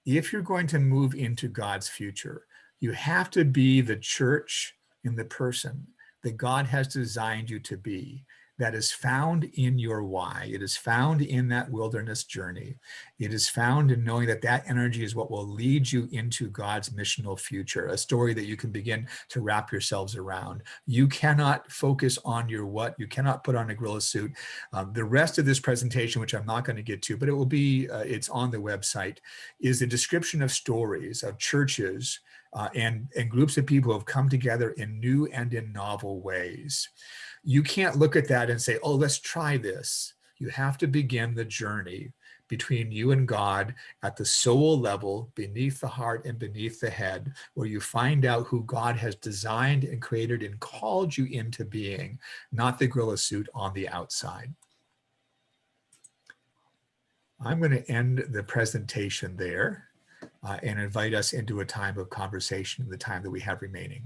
If you're going to move into God's future, you have to be the church in the person that God has designed you to be that is found in your why. It is found in that wilderness journey. It is found in knowing that that energy is what will lead you into God's missional future, a story that you can begin to wrap yourselves around. You cannot focus on your what. You cannot put on a gorilla suit. Um, the rest of this presentation, which I'm not going to get to, but it will be, uh, it's on the website, is a description of stories of churches uh, and, and groups of people who have come together in new and in novel ways you can't look at that and say, oh, let's try this. You have to begin the journey between you and God at the soul level, beneath the heart and beneath the head, where you find out who God has designed and created and called you into being, not the gorilla suit on the outside. I'm going to end the presentation there uh, and invite us into a time of conversation in the time that we have remaining.